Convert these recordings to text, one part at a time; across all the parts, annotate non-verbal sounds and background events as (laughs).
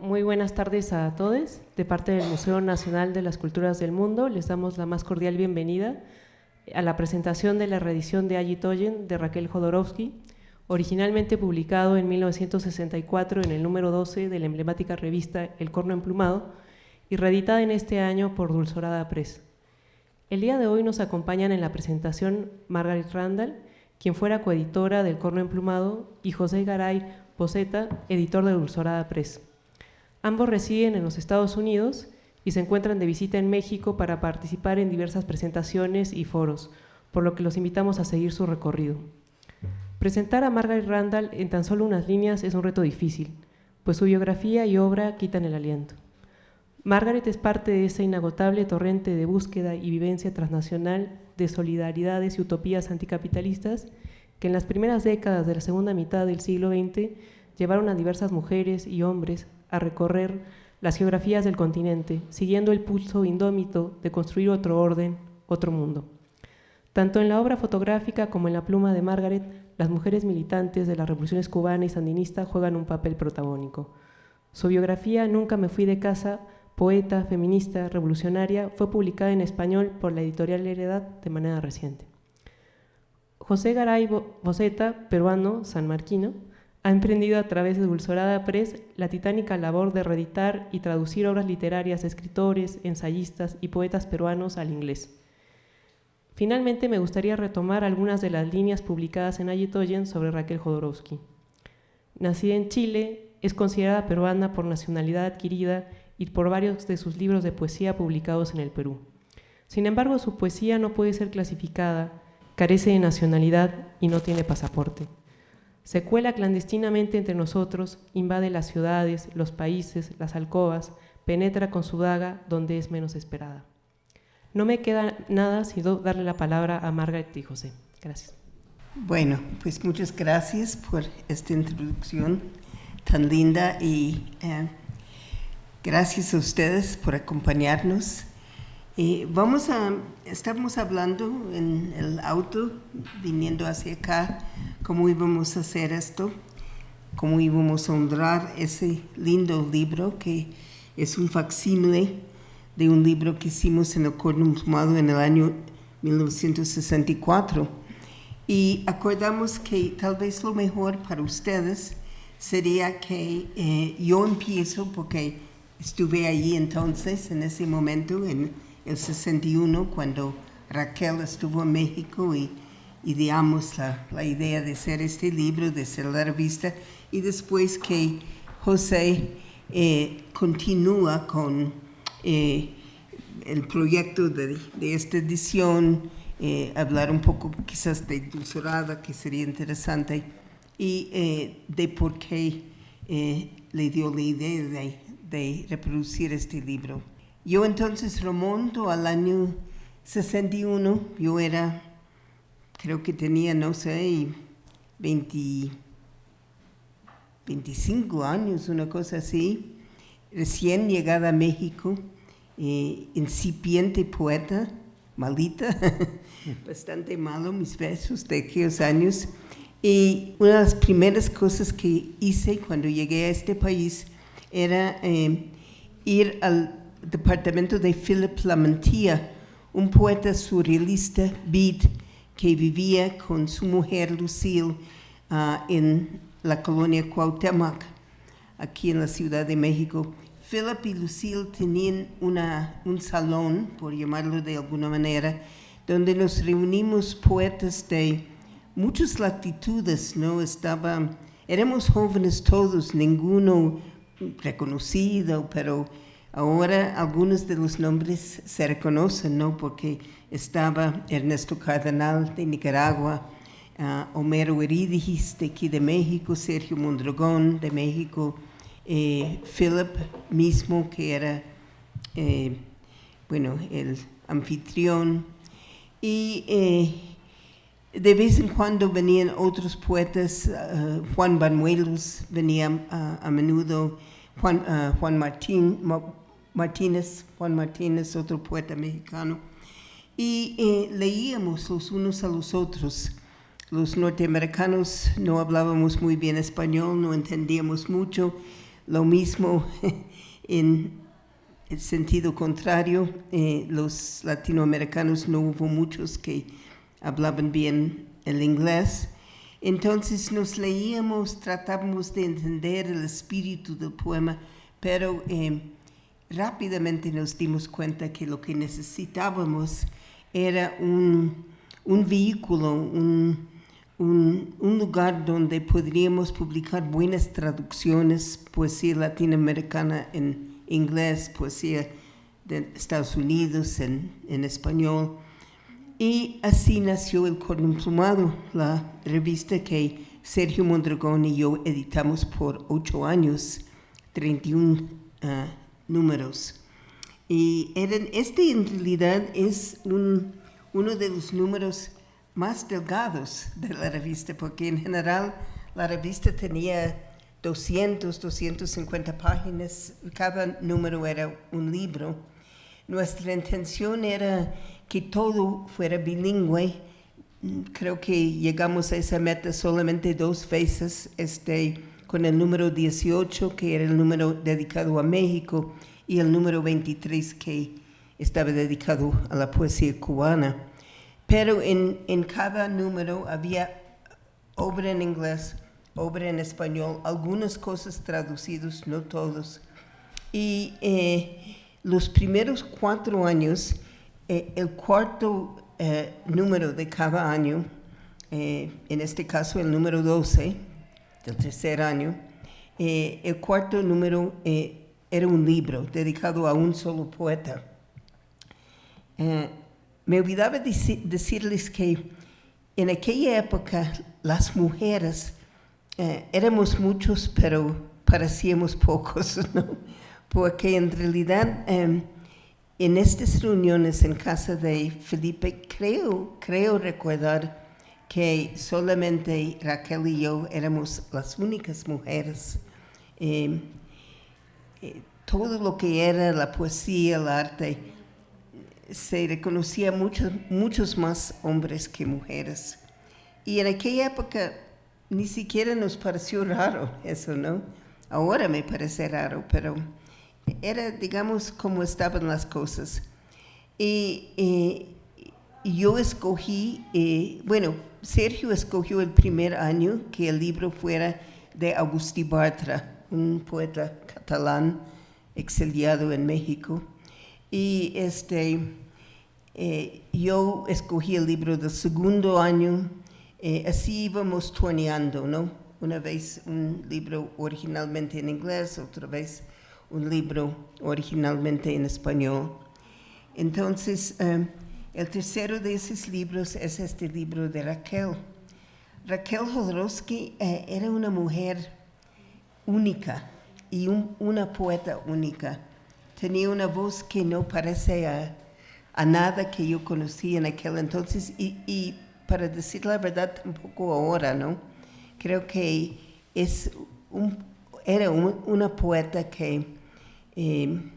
Muy buenas tardes a todos. De parte del Museo Nacional de las Culturas del Mundo, les damos la más cordial bienvenida a la presentación de la reedición de Agitoyen de Raquel Jodorowsky, originalmente publicado en 1964 en el número 12 de la emblemática revista El Corno Emplumado y reeditada en este año por Dulzorada Press. El día de hoy nos acompañan en la presentación Margaret Randall, quien fuera coeditora del Corno Emplumado, y José Garay Poseta, editor de Dulzorada Press. Ambos residen en los Estados Unidos y se encuentran de visita en México para participar en diversas presentaciones y foros, por lo que los invitamos a seguir su recorrido. Presentar a Margaret Randall en tan solo unas líneas es un reto difícil, pues su biografía y obra quitan el aliento. Margaret es parte de ese inagotable torrente de búsqueda y vivencia transnacional de solidaridades y utopías anticapitalistas que en las primeras décadas de la segunda mitad del siglo XX llevaron a diversas mujeres y hombres a recorrer las geografías del continente, siguiendo el pulso indómito de construir otro orden, otro mundo. Tanto en la obra fotográfica como en la pluma de Margaret, las mujeres militantes de las revoluciones cubana y sandinista juegan un papel protagónico. Su biografía Nunca me fui de casa, poeta, feminista, revolucionaria, fue publicada en español por la editorial Heredad de manera reciente. José Garay Boceta, peruano, sanmarquino, ha emprendido a través de Dulzorada Press la titánica labor de reeditar y traducir obras literarias de escritores, ensayistas y poetas peruanos al inglés. Finalmente, me gustaría retomar algunas de las líneas publicadas en Ayetoyen sobre Raquel Jodorowsky. Nacida en Chile, es considerada peruana por nacionalidad adquirida y por varios de sus libros de poesía publicados en el Perú. Sin embargo, su poesía no puede ser clasificada, carece de nacionalidad y no tiene pasaporte. Se cuela clandestinamente entre nosotros, invade las ciudades, los países, las alcobas, penetra con su daga donde es menos esperada. No me queda nada sino darle la palabra a Margaret y José. Gracias. Bueno, pues muchas gracias por esta introducción tan linda y eh, gracias a ustedes por acompañarnos. Vamos a, estamos hablando en el auto, viniendo hacia acá, cómo íbamos a hacer esto, cómo íbamos a honrar ese lindo libro que es un facsímile de un libro que hicimos en el Corno Fumado en el año 1964. Y acordamos que tal vez lo mejor para ustedes sería que eh, yo empiezo, porque estuve allí entonces, en ese momento, en el 61, cuando Raquel estuvo en México y ideamos la, la, idea de hacer este libro, de hacer la revista, y después que José eh, continúa con eh, el proyecto de, de esta edición, eh, hablar un poco quizás de Dulzorada, que sería interesante, y eh, de por qué eh, le dio la idea de, de reproducir este libro. Yo entonces remonto al año 61, yo era, creo que tenía, no sé, 20, 25 años, una cosa así, recién llegada a México, eh, incipiente poeta, malita, (laughs) bastante malo mis versos de aquellos años. Y una de las primeras cosas que hice cuando llegué a este país era eh, ir al departamento de Philip Lamantia, un poeta surrealista beat que vivía con su mujer Lucille uh, en la colonia Cuauhtémoc, aquí en la Ciudad de México. Philip y Lucille tenían una, un salón, por llamarlo de alguna manera, donde nos reunimos poetas de muchas latitudes, ¿no? Estaba, éramos jóvenes todos, ninguno reconocido, pero Ahora algunos de los nombres se reconocen, ¿no? Porque estaba Ernesto Cardenal de Nicaragua, uh, Homero Erídigis de aquí de México, Sergio Mondragón de México, eh, Philip mismo, que era, eh, bueno, el anfitrión. Y eh, de vez en cuando venían otros poetas, uh, Juan Banuelos venía uh, a menudo, Juan Martín, Martínez, Juan Martínez, otro poeta mexicano, y eh, leíamos los unos a los otros. Los norteamericanos no hablábamos muy bien español, no entendíamos mucho. lo mismo (laughs) en el sentido contrario, eh, los latinoamericanos no hubo muchos que hablaban bien el inglés. Entonces nos leíamos, tratábamos de entender el espíritu del poema, pero eh, rápidamente nos dimos cuenta que lo que necesitábamos era un, un vehículo, un, un, lugar donde podríamos publicar buenas traducciones, poesía latinoamericana en inglés, poesía de Estados Unidos en, en español. Y así nació El Corno Emplumado, la revista que Sergio Mondragón y yo editamos por ocho años, 31 uh, números. Y eran, este en realidad es un, uno de los números más delgados de la revista, porque en general la revista tenía 200, 250 páginas, cada número era un libro. Nuestra intención era que todo fuera bilingüe. Creo que llegamos a esa meta solamente dos veces, este, con el número 18, que era el número dedicado a México, y el número 23, que estaba dedicado a la poesía cubana. Pero en, en cada número había obra en inglés, obra en español, algunas cosas traducidas, no todos. Y eh, los primeros cuatro años, eh, el cuarto eh, número de cada año, en este caso el número 12 del tercer año, eh, el cuarto número eh, era un libro dedicado a un solo poeta. Eh, me olvidaba deci- decirles que en aquella época las mujeres eh, éramos muchos, pero parecíamos pocos, (laughs) ¿no? Porque en realidad em, en estas reuniones en casa de Felipe, creo, creo recordar que solamente Raquel y yo éramos las únicas mujeres. Em, eh, todo lo que era la poesía, el arte, se reconocía muchos, muchos más hombres que mujeres. Y en aquella época ni siquiera nos pareció raro eso, ¿no? Ahora me parece raro, pero era, digamos, como estaban las cosas. Y, eh, yo escogí, eh, bueno, Sergio escogió el primer año que el libro fuera de Agustí Bartra, un poeta catalán exiliado en México. Y este, eh, yo escogí el libro del segundo año, eh, así íbamos torneando, ¿no? Una vez un libro originalmente en inglés, otra vez un libro originalmente en español. Entonces, eh, el tercero de esos libros es este libro de Raquel. Raquel Jodorowsky eh, era una mujer única y un- una poeta única. Tenía una voz que no parece a, nada que yo conocí en aquel entonces y, para decir la verdad tampoco ahora, ¿no? Creo que es era un- una poeta que, eh,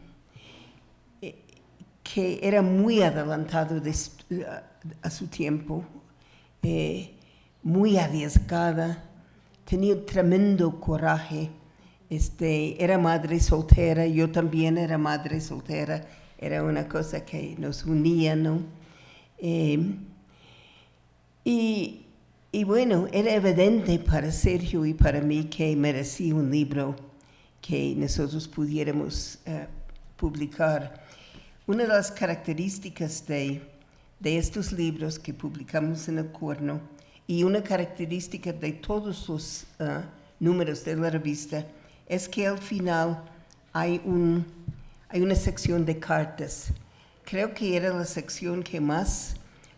que era muy adelantado de s- a, su tiempo, eh, muy arriesgada, tenía tremendo coraje. Este, era madre soltera, yo también era madre soltera, era una cosa que nos unía, ¿no? Eh, y, y bueno, era evidente para Sergio y para mí que merecía un libro que nosotros pudiéramos eh, publicar. Una de las características de, de estos libros que publicamos en el Cuerno y una característica de todos los ah, números de la revista es que al final hay, un, hay una sección de cartas. Creo que era la sección que más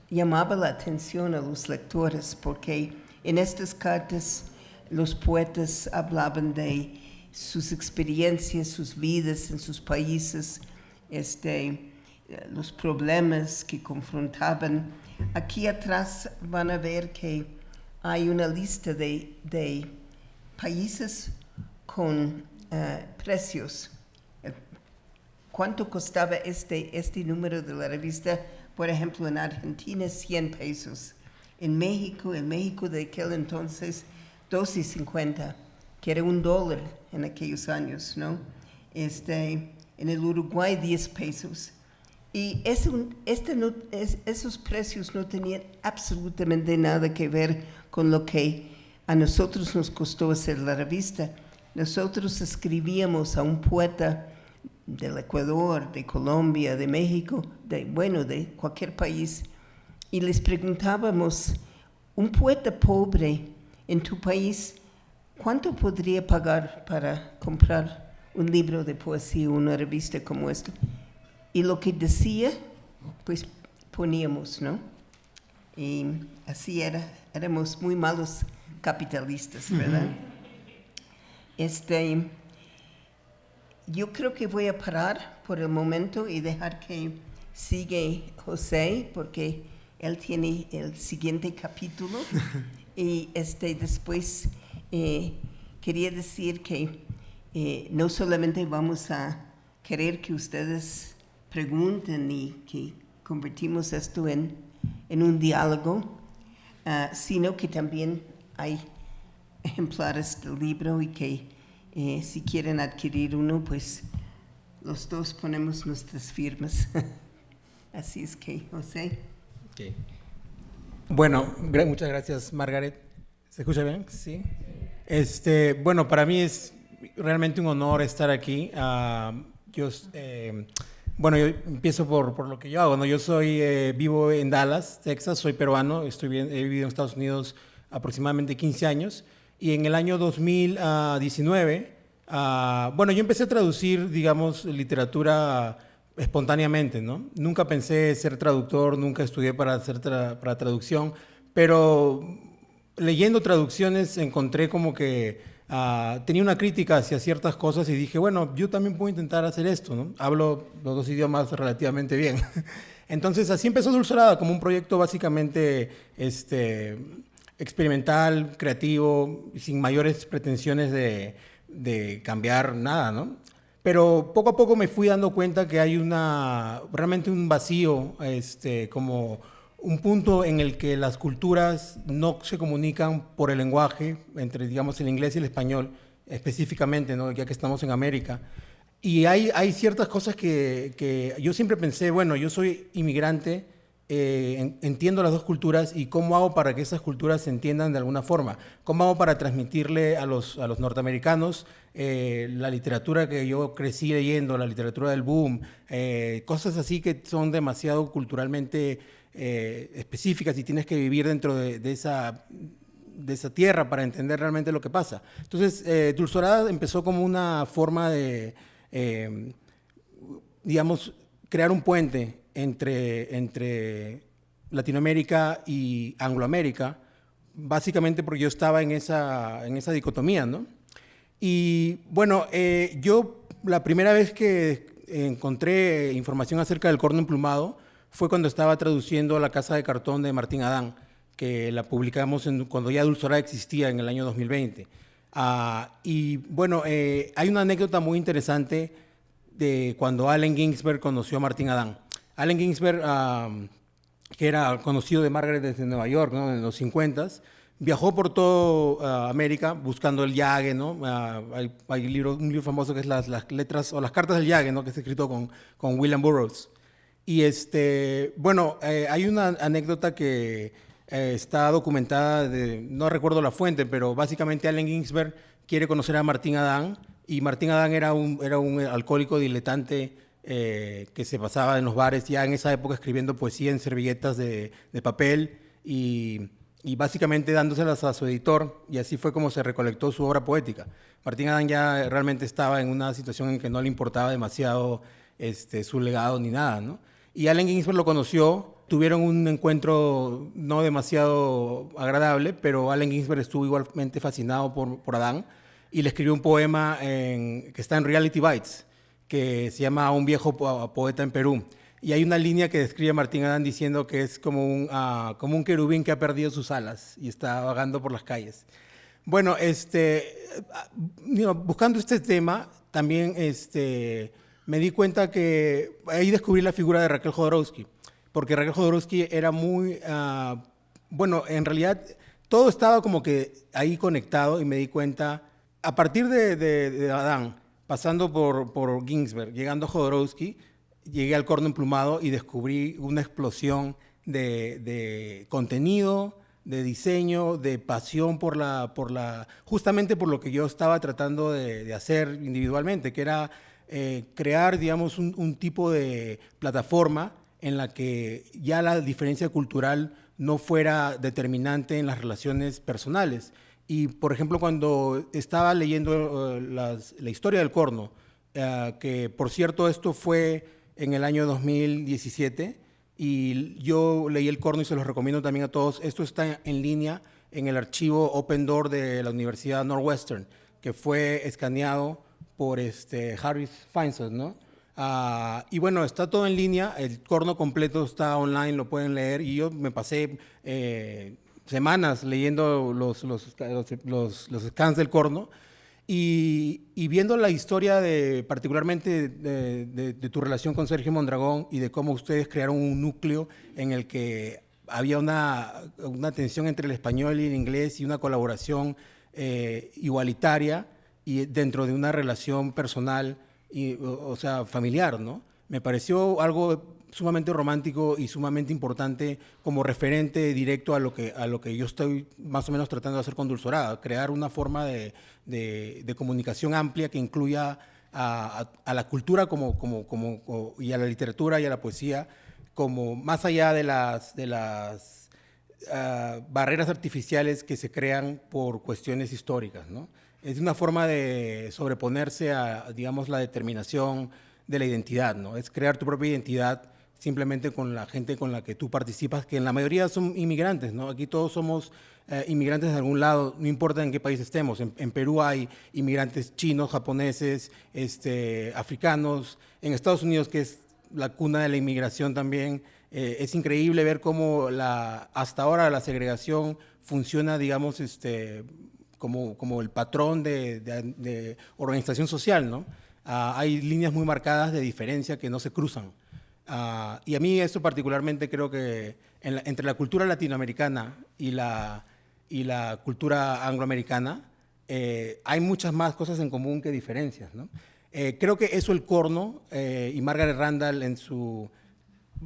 llamaba la atención a los lectores porque en estas cartas los poetas hablaban de sus experiencias, sus vidas en sus países, este, eh, los problemas que confrontaban. Aquí atrás van a ver que hay una lista de, de países con eh, precios. Eh, ¿Cuánto costaba este, este número de la revista? Por ejemplo, en Argentina, 100 pesos. En México, en México de aquel entonces, 12.50, que era un dólar. en aquellos años, ¿no? Este, en el Uruguay 10 pesos. Y ese, este esos precios no tenían absolutamente nada que ver con lo que a nosotros nos costó hacer la revista. Nosotros escribíamos a un poeta del Ecuador, de Colombia, de México, de, bueno, de cualquier país, y les preguntábamos, un poeta pobre en tu país, ¿cuánto podría pagar para comprar un libro de poesía, una revista como esta? Y lo que decía, pues poníamos, ¿no? Y así era, éramos muy malos capitalistas, ¿verdad? Este, yo creo que voy a parar por el momento y dejar que sigue José, porque él tiene el siguiente capítulo. (laughs) y este, después eh, quería decir que eh, no solamente vamos a querer que ustedes pregunten y que convertimos esto en, un diálogo, ah, sino que también hay ejemplares del libro y que eh, si quieren adquirir uno, pues los dos ponemos nuestras firmas. (laughs) Así es que, José. Bueno, muchas gracias, Margaret. ¿Se escucha bien? Sí. Este, bueno, para mí es realmente un honor estar aquí. Ah, yo, eh, bueno, yo empiezo por, por, lo que yo hago. ¿no? Yo soy, eh, vivo en Dallas, Texas, soy peruano, estoy, he vivido en Estados Unidos aproximadamente 15 años. Y en el año 2019, ah, bueno, yo empecé a traducir, digamos, literatura espontáneamente, ¿no? Nunca pensé ser traductor, nunca estudié para hacer para traducción, pero leyendo traducciones encontré como que ah, tenía una crítica hacia ciertas cosas y dije, bueno, yo también puedo intentar hacer esto, ¿no? Hablo los dos idiomas relativamente bien. (laughs) Entonces así empezó Dulcerada como un proyecto básicamente este, experimental, creativo, sin mayores pretensiones de, de cambiar nada, ¿no? Pero poco a poco me fui dando cuenta que hay una, realmente un vacío, este, como un punto en el que las culturas no se comunican por el lenguaje, entre, digamos, el inglés y el español específicamente, ¿no? ya que estamos en América. Y hay, ciertas cosas que, que yo siempre pensé, bueno, yo soy inmigrante, eh, entiendo las dos culturas y cómo hago para que esas culturas se entiendan de alguna forma. ¿Cómo hago para transmitirle a los, a los norteamericanos eh, la literatura que yo crecí leyendo, la literatura del boom, eh, cosas así que son demasiado culturalmente específicas y tienes que vivir dentro de, esa de esa tierra para entender realmente lo que pasa. Entonces, Dulzorada empezó como una forma de, digamos, crear un puente entre, entre Latinoamérica y Angloamérica, básicamente porque yo estaba en esa, en esa dicotomía, ¿no? Y bueno, eh, yo la primera vez que encontré información acerca del corno emplumado fue cuando estaba traduciendo La Casa de Cartón de Martín Adán, que la publicamos cuando ya Dulzora existía en el año 2020. Ah, y bueno, eh, hay una anécdota muy interesante de cuando Allen Ginsberg conoció a Martín Adán. Allen Ginsberg, que era conocido de Margaret desde Nueva York en los 50 viajó por toda ah, América buscando el Yage, ¿no? Ah, hay, un libro famoso que es las, letras o las cartas del Yage, ¿no? Que es escrito con William Burroughs. Y este, bueno, eh, hay una anécdota que eh, está documentada, no recuerdo la fuente, pero básicamente Allen Ginsberg quiere conocer a Martín Adán y Martín Adán era un, era un alcohólico diletante eh, que se pasaba en los bares ya en esa época escribiendo poesía en servilletas de, papel y, básicamente dándoselas a su editor y así fue como se recolectó su obra poética. Martín Adán ya realmente estaba en una situación en que no le importaba demasiado este, su legado ni nada, ¿no? Y Allen Ginsberg lo conoció, tuvieron un encuentro no demasiado agradable, pero Allen Ginsberg estuvo igualmente fascinado por, por Adán y le escribió un poema que está en Reality Bites, que se llama Un viejo poeta en Perú. Y hay una línea que describe Martín Adán diciendo que es como un, ah, como un querubín que ha perdido sus alas y está vagando por las calles. Bueno, este, buscando este tema, también este, me di cuenta que ahí descubrí la figura de Raquel Jodorowsky, porque Raquel Jodorowsky era muy, ah, bueno, en realidad todo estaba como que ahí conectado y me di cuenta a partir de, de, Adán, pasando por, por Ginsberg, llegando a Jodorowsky, llegué al corno emplumado y descubrí una explosión de, de contenido, de diseño, de pasión por la, por la, justamente por lo que yo estaba tratando de, hacer individualmente, que era eh, crear, digamos, un, tipo de plataforma en la que ya la diferencia cultural no fuera determinante en las relaciones personales. Y, por ejemplo, cuando estaba leyendo eh, la historia del corno, eh, que por cierto esto fue en el año 2017, y yo leí el corno y se los recomiendo también a todos. Esto está en línea en el archivo Open Door de la Universidad Northwestern, que fue escaneado por este Harris Feinstein, ¿no? Ah, y bueno, está todo en línea, el corno completo está online, lo pueden leer, y yo me pasé eh, semanas leyendo los, los, los, los scans del corno, y, viendo la historia de, particularmente de, tu relación con Sergio Mondragón y de cómo ustedes crearon un núcleo en el que había una, una tensión entre el español y el inglés y una colaboración eh, igualitaria y dentro de una relación personal, y, o, sea, familiar, ¿no? Me pareció algo sumamente romántico y sumamente importante como referente directo a lo que, a lo que yo estoy más o menos tratando de hacer con Dulzorada, crear una forma de, de, comunicación amplia que incluya a, a, la cultura como, como, como, y a la literatura y a la poesía como más allá de las, de las uh, barreras artificiales que se crean por cuestiones históricas. ¿no? Es una forma de sobreponerse a, digamos, la determinación de la identidad, ¿no? Es crear tu propia identidad simplemente con la gente con la que tú participas, que en la mayoría son inmigrantes, ¿no? Aquí todos somos eh, inmigrantes de algún lado, no importa en qué país estemos. En, Perú hay inmigrantes chinos, japoneses, este, africanos. En Estados Unidos, que es la cuna de la inmigración también, eh, es increíble ver cómo la, hasta ahora la segregación funciona, digamos, este, como, como el patrón de, organización social, ¿no? Ah, hay líneas muy marcadas de diferencia que no se cruzan. Ah, y a mí eso particularmente creo que entre la cultura latinoamericana y la, y la cultura angloamericana eh, hay muchas más cosas en común que diferencias. ¿no? Eh, creo que eso el corno eh, y Margaret Randall en su,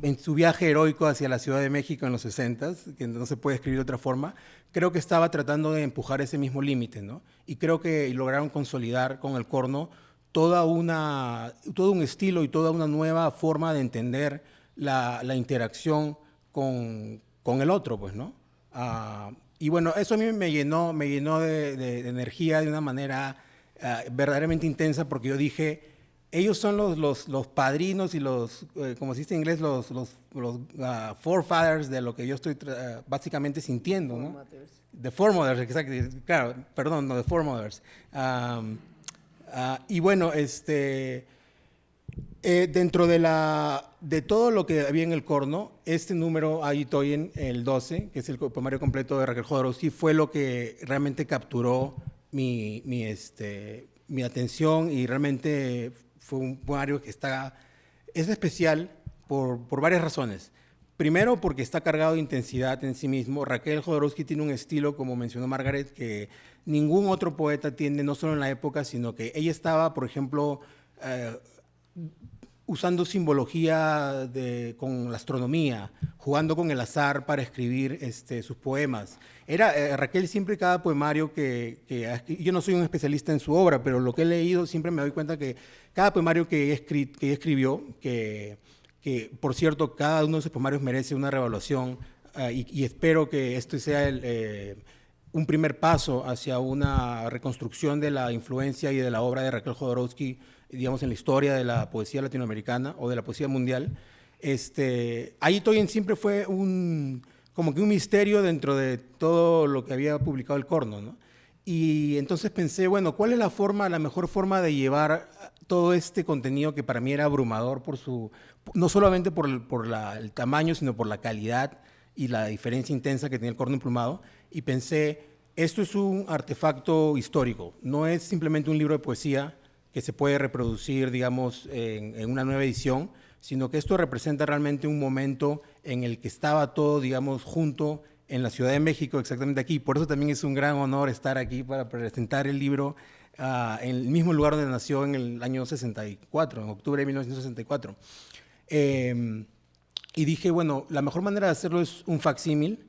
en su viaje heroico hacia la Ciudad de México en los 60, que no se puede escribir de otra forma, creo que estaba tratando de empujar ese mismo límite. ¿no? Y creo que lograron consolidar con el corno toda una, todo un estilo y toda una nueva forma de entender la, la interacción con, con, el otro, pues, ¿no? Ah, y bueno, eso a mí me llenó, me llenó de, energía de una manera uh, verdaderamente intensa porque yo dije, ellos son los, los, los padrinos y los, eh, como se dice en inglés, los, los, los uh, forefathers de lo que yo estoy uh, básicamente sintiendo, ¿no? The foremothers, exacto, claro, perdón, no, the foremothers. Um, Ah, y bueno, este, eh, dentro de, la, de todo lo que había en el corno, este número, ahí estoy en el 12, que es el poemario completo de Raquel Jodorowsky, fue lo que realmente capturó mi, mi, este, mi atención y realmente fue un poemario que está, es especial por, por varias razones. Primero, porque está cargado de intensidad en sí mismo. Raquel Jodorowsky tiene un estilo, como mencionó Margaret, que ningún otro poeta tiene, no solo en la época, sino que ella estaba, por ejemplo, eh, usando simbología de, con la astronomía, jugando con el azar para escribir este, sus poemas. Era, eh, Raquel siempre cada poemario que, que, yo no soy un especialista en su obra, pero lo que he leído siempre me doy cuenta que cada poemario que, que ella escribió, que que por cierto, cada uno de esos poemarios merece una revaluación ah, y, espero que esto sea eh, un primer paso hacia una reconstrucción de la influencia y de la obra de Raquel Jodorowsky, digamos, en la historia de la poesía latinoamericana o de la poesía mundial. Este, ahí Toyen siempre fue un, como que un misterio dentro de todo lo que había publicado el Corno, ¿no? Y entonces pensé, bueno, ¿cuál es la forma, la mejor forma de llevar todo este contenido que para mí era abrumador por su, no solamente por, por el tamaño, sino por la calidad y la diferencia intensa que tenía el corno emplumado, y pensé, esto es un artefacto histórico, no es simplemente un libro de poesía que se puede reproducir, digamos, en, en una nueva edición, sino que esto representa realmente un momento en el que estaba todo, digamos, junto en la Ciudad de México, exactamente aquí. Por eso también es un gran honor estar aquí para presentar el libro ah, en el mismo lugar donde nació en el año 64, en octubre de 1964. Em, y dije, bueno, la mejor manera de hacerlo es un facsímil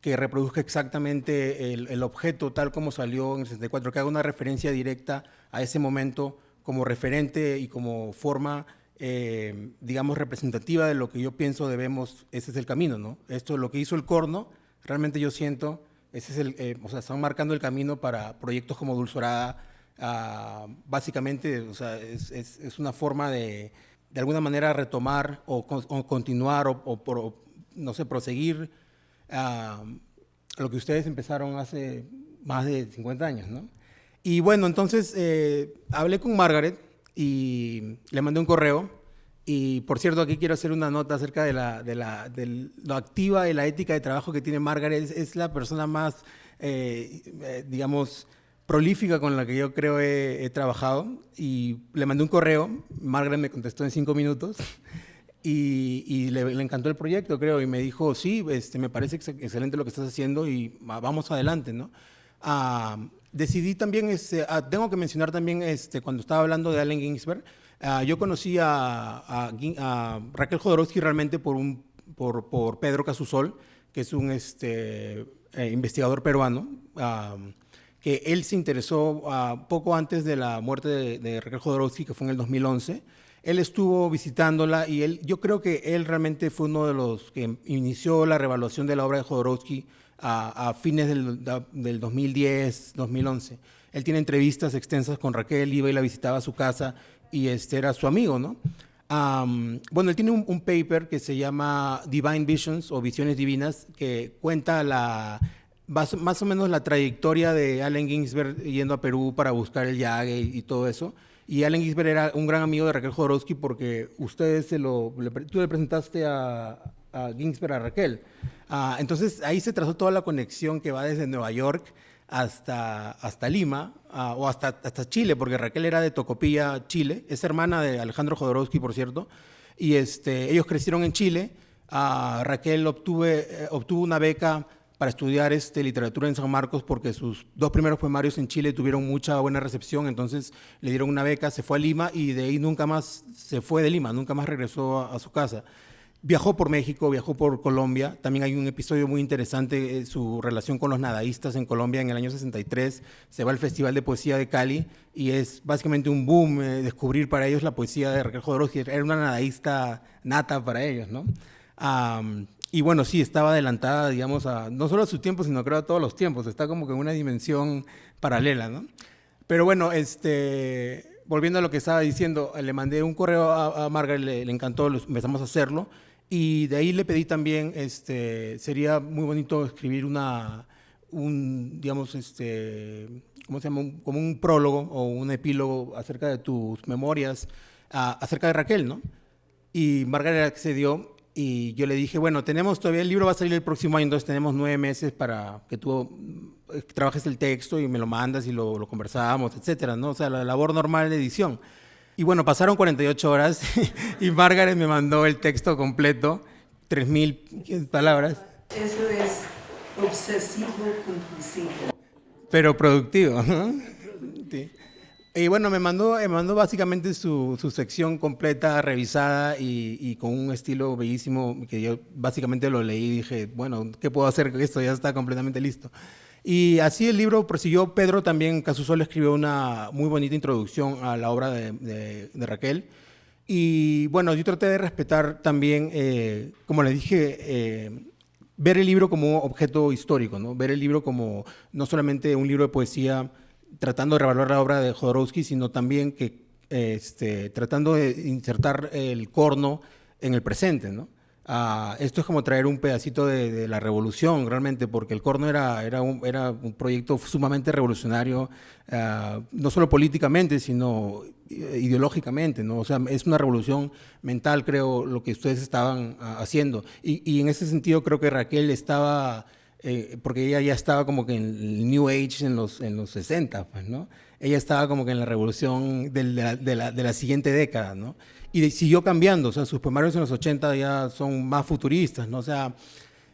que reproduzca exactamente el, objeto tal como salió en el 64, que haga una referencia directa a ese momento como referente y como forma, eh, digamos, representativa de lo que yo pienso debemos, ese es el camino, ¿no? Esto, lo que hizo el corno, realmente yo siento, ese es el, eh, o sea, están marcando el camino para proyectos como Dulzorada, ah, básicamente, o sea, es, es, una forma de, de alguna manera, retomar o, continuar o, o, no sé, proseguir lo que ustedes empezaron hace más de 50 años, ¿no? Y bueno, entonces eh, hablé con Margaret y le mandé un correo. Y por cierto, aquí quiero hacer una nota acerca de, la, de, la, de lo activa y la ética de trabajo que tiene Margaret. Es, la persona más, eh, eh, digamos, prolífica con la que yo creo he, he, trabajado. Y le mandé un correo. Margaret me contestó en cinco minutos. (laughs) Y, le, encantó el proyecto, creo, y me dijo, sí, este, me parece excelente lo que estás haciendo y vamos adelante, ¿no? Ah, decidí también, este, ah, tengo que mencionar también, este, cuando estaba hablando de Allen Ginsberg, ah, yo conocí a, Raquel Jodorowsky realmente por, un, por, por Pedro Casusol, que es un este, eh, investigador peruano, que él se interesó poco antes de la muerte de, de Raquel Jodorowsky, que fue en el 2011, él estuvo visitándola y él, yo creo que él realmente fue uno de los que inició la revaluación de la obra de Jodorowsky a, fines del, 2010, 2011. Él tiene entrevistas extensas con Raquel, iba y la visitaba a su casa y este era su amigo, ¿no? bueno, él tiene un, paper que se llama Divine Visions o Visiones Divinas, que cuenta la, más, o menos la trayectoria de Allen Ginsberg yendo a Perú para buscar el Yage y todo eso. Y Allen Ginsberg era un gran amigo de Raquel Jodorowsky porque ustedes se lo, tú le presentaste a, Ginsberg a Raquel. Ah, entonces ahí se trazó toda la conexión que va desde Nueva York hasta, hasta Lima ah, o hasta, hasta Chile, porque Raquel era de Tocopilla, Chile, es hermana de Alejandro Jodorowsky, por cierto, y este, ellos crecieron en Chile. Ah, Raquel obtuve, eh, obtuvo una beca para estudiar este, literatura en San Marcos porque sus dos primeros poemarios en Chile tuvieron mucha buena recepción, entonces le dieron una beca, se fue a Lima y de ahí nunca más se fue de Lima, nunca más regresó a, su casa. Viajó por México, viajó por Colombia. También hay un episodio muy interesante, eh, su relación con los nadaístas en Colombia en el año 63. Se va al Festival de Poesía de Cali y es básicamente un boom eh, descubrir para ellos la poesía de Raquel Jodorowsky. Era una nadaísta nata para ellos, ¿no? Y bueno, sí, estaba adelantada, digamos, a, no solo a su tiempo, sino creo a todos los tiempos. Está como que en una dimensión paralela, ¿no? Pero bueno, este, volviendo a lo que estaba diciendo, le mandé un correo a, a Margaret, le, encantó, empezamos a hacerlo. Y de ahí le pedí también, este, sería muy bonito escribir una, un, digamos, este, ¿cómo se llama? como un prólogo o un epílogo acerca de tus memorias, acerca de Raquel, ¿no? Y Margaret accedió y yo le dije, bueno, tenemos todavía, el libro va a salir el próximo año, entonces tenemos nueve meses para que tú eh, trabajes el texto y me lo mandas y lo, lo conversamos, etcétera, ¿no? O sea, la labor normal de edición. Y bueno, pasaron 48 horas (laughs) y Margaret me mandó el texto completo, 3.000 palabras. Eso es obsesivo compulsivo. Pero productivo, ¿no? Sí. Y bueno, me mandó, me mandó básicamente su, su sección completa, revisada y, y, con un estilo bellísimo que yo básicamente lo leí y dije, bueno, ¿qué puedo hacer con esto? Ya está completamente listo. Y así el libro prosiguió. Pedro también, Casusol, escribió una muy bonita introducción a la obra de, de, Raquel. Y bueno, yo traté de respetar también, eh, como le dije, eh, ver el libro como objeto histórico, ¿no? ver el libro como no solamente un libro de poesía, tratando de revaluar la obra de Jodorowsky, sino también que este, tratando de insertar el corno en el presente, ¿no? Ah, esto es como traer un pedacito de, la revolución realmente, porque el corno era, era, un, era un proyecto sumamente revolucionario, ah, no solo políticamente, sino ideológicamente, ¿no? O sea, es una revolución mental, creo, lo que ustedes estaban ah, haciendo. Y, y, en ese sentido creo que Raquel estaba eh, porque ella ya estaba como que en el New Age en los, en los 60, pues, ¿no? Ella estaba como que en la revolución de la, de la, de la siguiente década, ¿no? Y siguió cambiando, o sea, sus poemarios en los 80 ya son más futuristas, ¿no? O sea,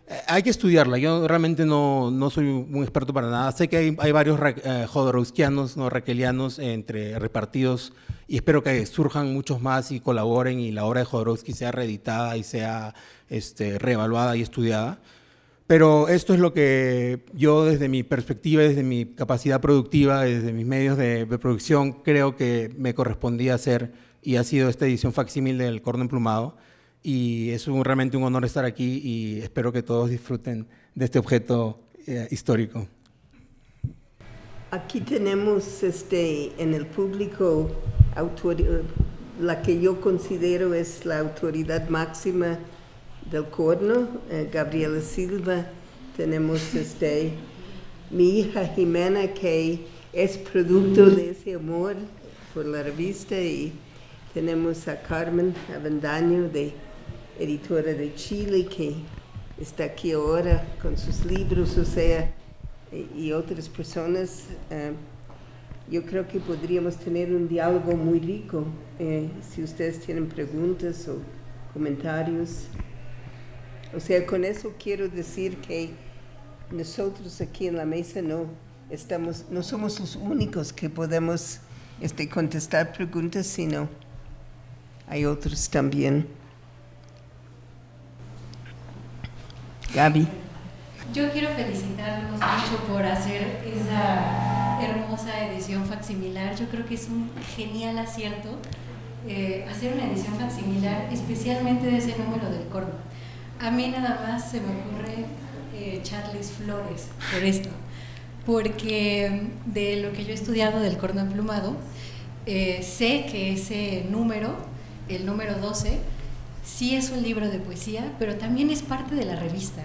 Eh, hay que estudiarla. Yo realmente no, no, soy un experto para nada. Sé que hay, hay varios eh, jodorowskianos, no raquelianos, entre repartidos y espero que surjan muchos más y colaboren y la obra de Jodorowsky sea reeditada y sea este, reevaluada y estudiada. Pero esto es lo que yo desde mi perspectiva, desde mi capacidad productiva, desde mis medios de, producción, creo que me correspondía hacer y ha sido esta edición facsímil del Corno Emplumado. Y es un, realmente un honor estar aquí y espero que todos disfruten de este objeto eh, histórico. Aquí tenemos este, en el público la que yo considero es la autoridad máxima del corno, eh, Gabriela Silva. Tenemos este, mi hija Jimena, que es producto de ese amor por la revista, y tenemos a Carmen Avendaño, de editora de Chile, que está aquí ahora con sus libros, o sea, y, otras personas. Eh, yo creo que podríamos tener un diálogo muy rico. Eh, si ustedes tienen preguntas o comentarios. O sea, con eso quiero decir que nosotros aquí en la mesa no estamos, no somos los únicos que podemos este, contestar preguntas, sino hay otros también. Gaby. Yo quiero felicitarlos mucho por hacer esa hermosa edición facsimilar. Yo creo que es un genial acierto eh, hacer una edición facsimilar, especialmente de ese número del corno. A mí nada más se me ocurre eh, echarles flores por esto, porque de lo que yo he estudiado del corno emplumado, eh, sé que ese número, el número 12, sí es un libro de poesía, pero también es parte de la revista.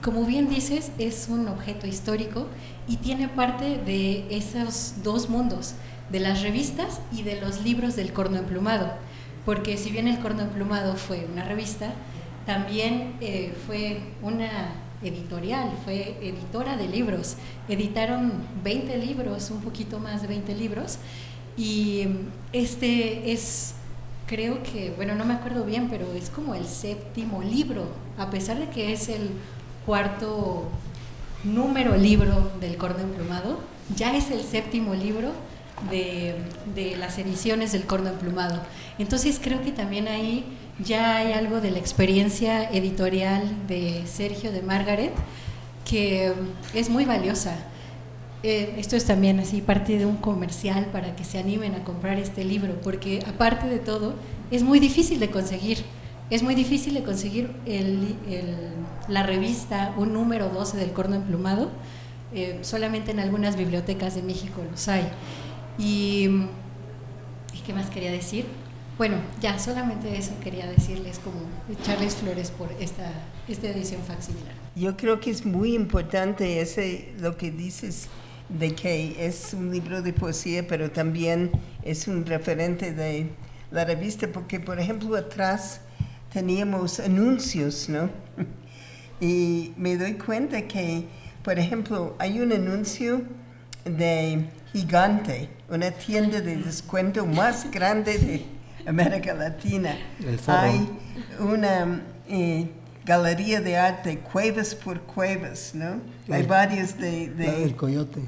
Como bien dices, es un objeto histórico y tiene parte de esos dos mundos, de las revistas y de los libros del corno emplumado, porque si bien el corno emplumado fue una revista, también eh, fue una editorial, fue editora de libros. Editaron 20 libros, un poquito más de 20 libros, y este es, creo que, bueno, no me acuerdo bien, pero es como el séptimo libro, a pesar de que es el cuarto número libro del Corno Emplumado, ya es el séptimo libro de, de las ediciones del Corno Emplumado. Entonces creo que también ahí ya hay algo de la experiencia editorial de Sergio de Margaret que es muy valiosa. Eh, esto es también así parte de un comercial para que se animen a comprar este libro, porque aparte de todo, es muy difícil de conseguir. Es muy difícil de conseguir la revista, un número 12 del corno emplumado. Eh, solamente en algunas bibliotecas de México los hay. Y, ¿y qué más quería decir? Bueno, ya solamente eso quería decirles, como echarles flores por esta, esta edición facsimilar. Yo creo que es muy importante ese, lo que dices de que es un libro de poesía, pero también es un referente de la revista, porque por ejemplo atrás teníamos anuncios, ¿no? (laughs) Y me doy cuenta que, por ejemplo, hay un anuncio de Gigante, una tienda de descuento más grande de América Latina. Hay una eh, galería de arte, cuevas por cuevas, ¿no? hay varios de, de... el coyote.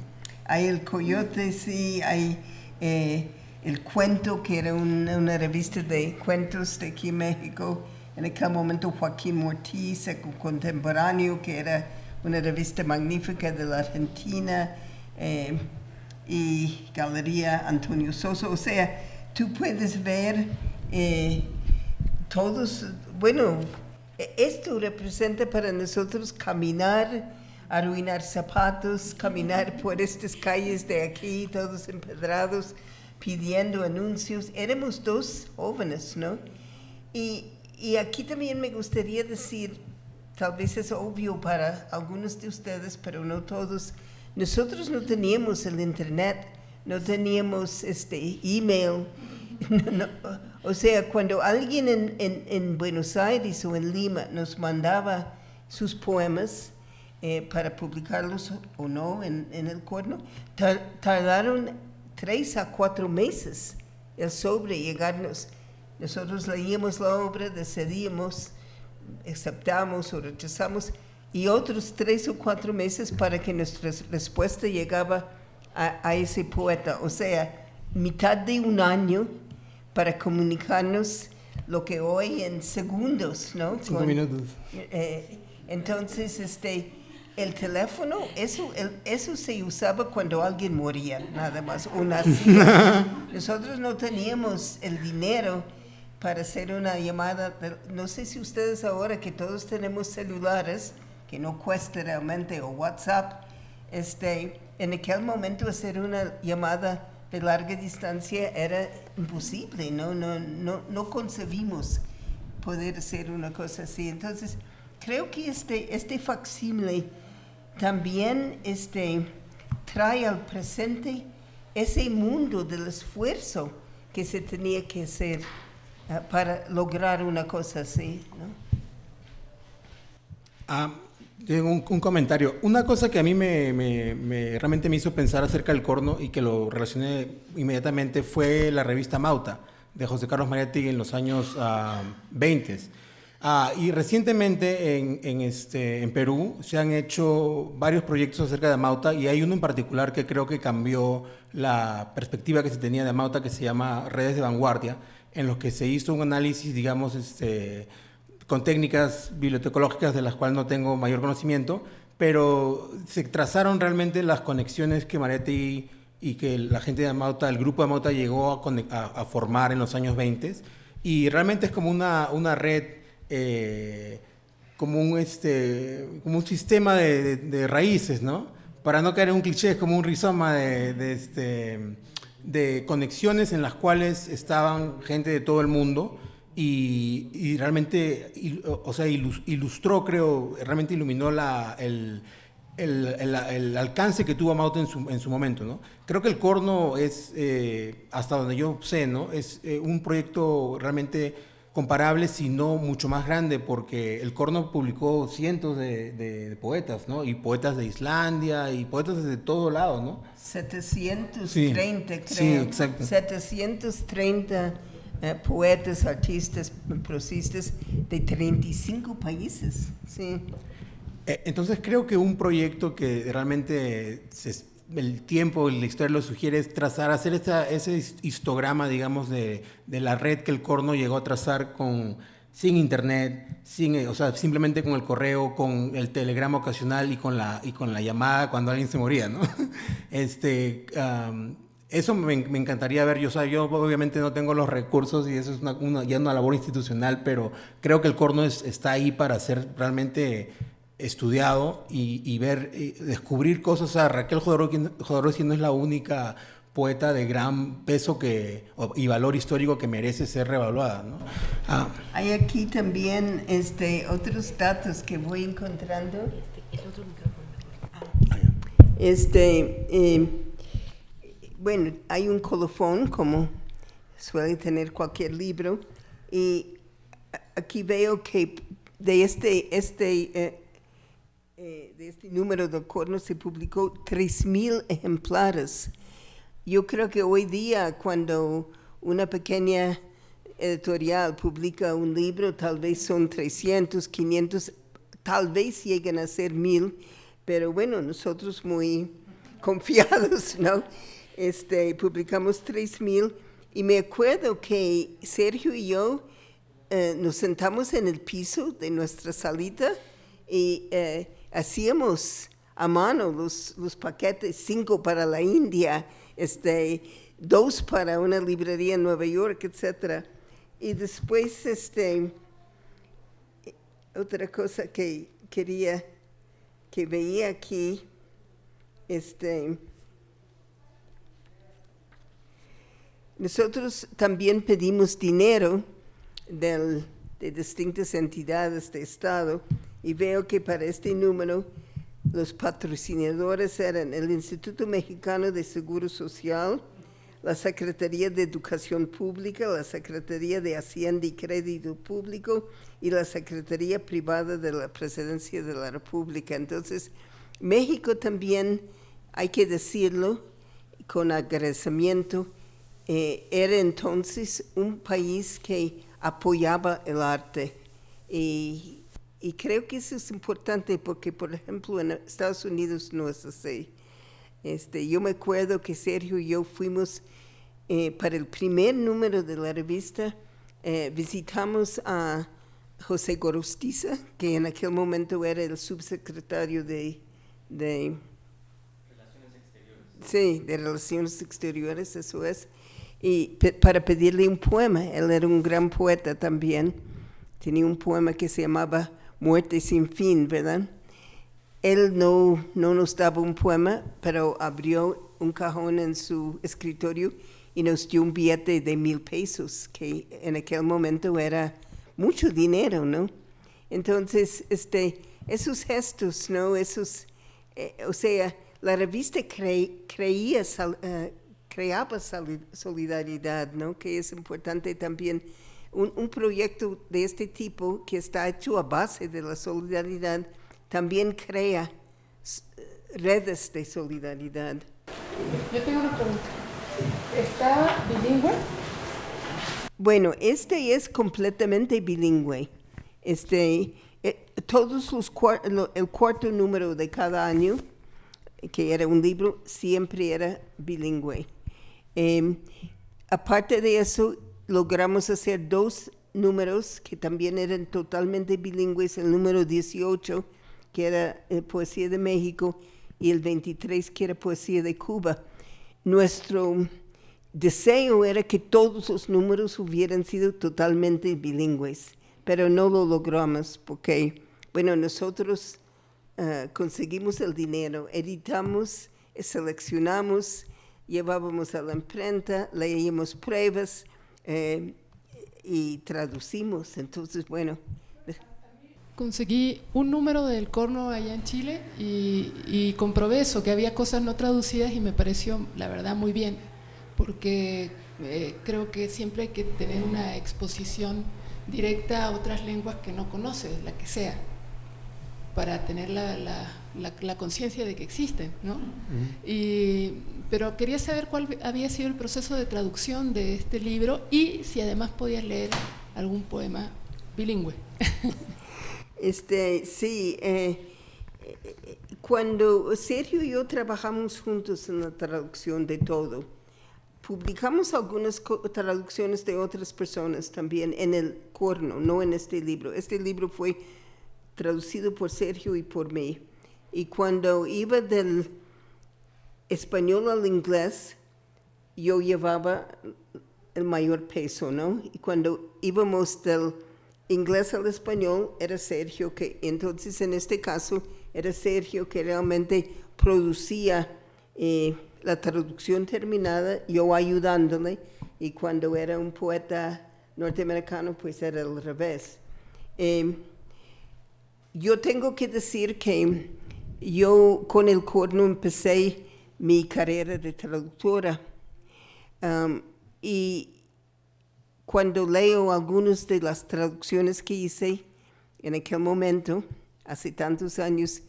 Hay el coyote, sí, hay eh, el cuento, que era una, revista de cuentos de aquí en México. En aquel momento Joaquín Mortiz, el contemporáneo, que era una revista magnífica de la Argentina. Eh, y Galería Antonio Soso. O sea, tú puedes ver eh, todos, bueno, esto representa para nosotros caminar, arruinar zapatos, caminar por estas calles de aquí, todos empedrados, pidiendo anuncios. Éramos dos jóvenes, ¿no? Y, y aquí también me gustaría decir, tal vez es obvio para algunos de ustedes, pero no todos, nosotros no teníamos el Internet no teníamos este email. (laughs) o sea, cuando alguien en, en, Buenos Aires o en Lima nos mandaba sus poemas eh, para publicarlos o no en, en el corno, tardaron tres a cuatro meses el sobre llegarnos. Nosotros leíamos la obra, decidíamos, aceptamos o rechazamos y otros tres o cuatro meses para que nuestra respuesta llegaba a, a ese poeta. O sea, mitad de un año para comunicarnos lo que hoy en segundos, ¿no? Cinco Con- minutos. eh, entonces, este, el teléfono, eso, el- eso se usaba cuando alguien moría, nada más, o nacía. (laughs) Nosotros no teníamos el dinero para hacer una llamada. de- no sé si ustedes ahora que todos tenemos celulares, que no cuesta realmente, o WhatsApp, este, en aquel momento hacer una llamada de larga distancia era imposible, no, no, no, no concebimos poder hacer una cosa así. Entonces, creo que este, este facsímile también este, trae al presente ese mundo del esfuerzo que se tenía que hacer ah, para lograr una cosa así. ¿no? Ah, tengo un, un comentario. Una cosa que a mí me, me- me- realmente me hizo pensar acerca del corno y que lo relacioné inmediatamente fue la revista Mauta de José Carlos Mariátegui en los años ah, 20. Ah, y recientemente en, en este, en Perú se han hecho varios proyectos acerca de Mauta y hay uno en particular que creo que cambió la perspectiva que se tenía de Mauta que se llama Redes de Vanguardia, en los que se hizo un análisis, digamos, este, con técnicas bibliotecológicas de las cuales no tengo mayor conocimiento, pero se trazaron realmente las conexiones que Maretti y que la gente de Mauta, el grupo de Mauta llegó a, a- a formar en los años 20 y realmente es como una, una red, eh, como, un, este, como un sistema de, de- de raíces, ¿no? Para no caer en un cliché, es como un rizoma de, de, este, de conexiones en las cuales estaban gente de todo el mundo y, y realmente, o sea, ilus- ilustró, creo, realmente iluminó la, el, el, el- el alcance que tuvo Mauta en su, en su momento, ¿no? Creo que el Corno es, eh, hasta donde yo sé, ¿no? Es eh, un proyecto realmente comparable, si no mucho más grande, porque el Corno publicó cientos de, de- de poetas, ¿no? Y poetas de Islandia y poetas de todo lado, ¿no? 730, Sí, creo. sí, exacto. 730 eh, poetas, artistas, prosistas de 35 países. Sí. Eh, Entonces creo que un proyecto que realmente el tiempo y la historia lo sugiere es trazar, hacer ese his- histograma, digamos, de, de la red que el Corno llegó a trazar con, sin internet, sin, eh, o sea, simplemente con el correo, con el telegrama ocasional y con la, y con la llamada cuando alguien se moría, ¿no? (laughs) Este, eso me, me encantaría ver. Yo, o sea, yo obviamente no tengo los recursos y eso es una, una- ya una labor institucional, pero creo que el Corno es- está ahí para ser realmente estudiado y, y ver, y descubrir cosas. O sea, Raquel Jodorowsky, no es la única poeta de gran peso que, y valor histórico que merece ser revaluada. ¿no? Ah, Hay aquí también este, otros datos que voy encontrando. Este, eh, bueno, hay un colofón, como suele tener cualquier libro, y aquí veo que de este, este, eh, eh, de este número del corno se publicó 3.000 ejemplares. Yo creo que hoy día, cuando una pequeña editorial publica un libro, tal vez son 300, 500, tal vez lleguen a ser 1000, pero bueno, nosotros muy (laughs) confiados, ¿no? Este, publicamos 3000 y me acuerdo que Sergio y yo eh, nos sentamos en el piso de nuestra salita y eh, hacíamos a mano los, paquetes, cinco para la India, este, dos para una librería en Nueva York, etc. Y después, este, otra cosa que quería, que veía aquí, este, nosotros también pedimos dinero del- de distintas entidades de Estado y veo que para este número los patrocinadores eran el Instituto Mexicano de Seguro Social, la Secretaría de Educación Pública, la Secretaría de Hacienda y Crédito Público y la Secretaría Privada de la Presidencia de la República. Entonces, México también, hay que decirlo con agradecimiento, eh, era entonces un país que apoyaba el arte y y creo que eso es importante porque, por ejemplo, en Estados Unidos no es así. Este, yo me acuerdo que Sergio y yo fuimos eh, para el primer número de la revista, eh, visitamos a José Gorostiza, que en aquel momento era el subsecretario de, de Relaciones Exteriores. Sí, de Relaciones Exteriores, eso es, y para pedirle un poema. Él era un gran poeta también. Tenía un poema que se llamaba Muerte sin fin, ¿verdad? Él no, no nos daba un poema, pero abrió un cajón en su escritorio y nos dio un billete de mil pesos, que en aquel momento era mucho dinero, ¿no? Entonces, este, esos gestos, ¿no? Esos, eh, o sea, la revista creía, uh, creaba solidaridad, ¿no? Que es importante también. Un, un, proyecto de este tipo que está hecho a base de la solidaridad también crea redes de solidaridad. Yo tengo una pregunta. ¿Está bilingüe? Bueno, este es completamente bilingüe. Este, eh, todos los el cuarto número de cada año, que era un libro, siempre era bilingüe. Em, aparte de eso, logramos hacer dos números que también eran totalmente bilingües, el número 18, que era eh, poesía de México, y el 23, que era poesía de Cuba. Nuestro deseo era que todos los números hubieran sido totalmente bilingües, pero no lo logramos porque, bueno, nosotros uh, conseguimos el dinero, editamos, seleccionamos, llevábamos a la imprenta, leíamos pruebas eh, y traducimos. Entonces, bueno. Conseguí un número del corno allá en Chile y, y comprobé eso, que había cosas no traducidas y me pareció, la verdad, muy bien porque eh, creo que siempre hay que tener una exposición directa a otras lenguas que no conoces, la que sea, para tener la, la, conciencia de que existen. ¿no? y, pero quería saber cuál había sido el proceso de traducción de este libro y si además podías leer algún poema bilingüe. (laughs) Este, sí, eh, eh, cuando Sergio y yo trabajamos juntos en la traducción de todo, publicamos algunas traducciones de otras personas también en el corno, no en este libro. Este libro fue traducido por Sergio y por mí. Y cuando iba del español al inglés, yo llevaba el mayor peso, ¿no? Y cuando íbamos del inglés al español, era Sergio que, entonces en este caso, era Sergio que realmente producía eh, la traducción terminada, yo ayudándole, y cuando era un poeta norteamericano, pues era al revés. Em, yo tengo que decir que yo con el corno empecé mi carrera de traductora y cuando leo algunas de las traducciones que hice en aquel momento, hace tantos años,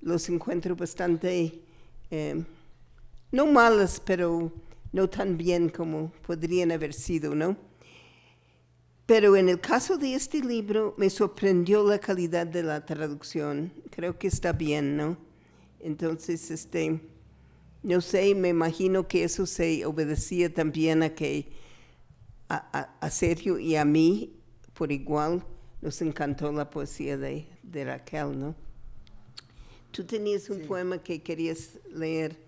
los encuentro bastante em, no malas, pero no tan bien como podrían haber sido, ¿no? Pero en el caso de este libro me sorprendió la calidad de la traducción. Creo que está bien, ¿no? Entonces, este, no sé, me imagino que eso se obedecía también a que a, Sergio y a mí por igual nos encantó la poesía de, Raquel, ¿no? Tú tenías un poema que querías leer.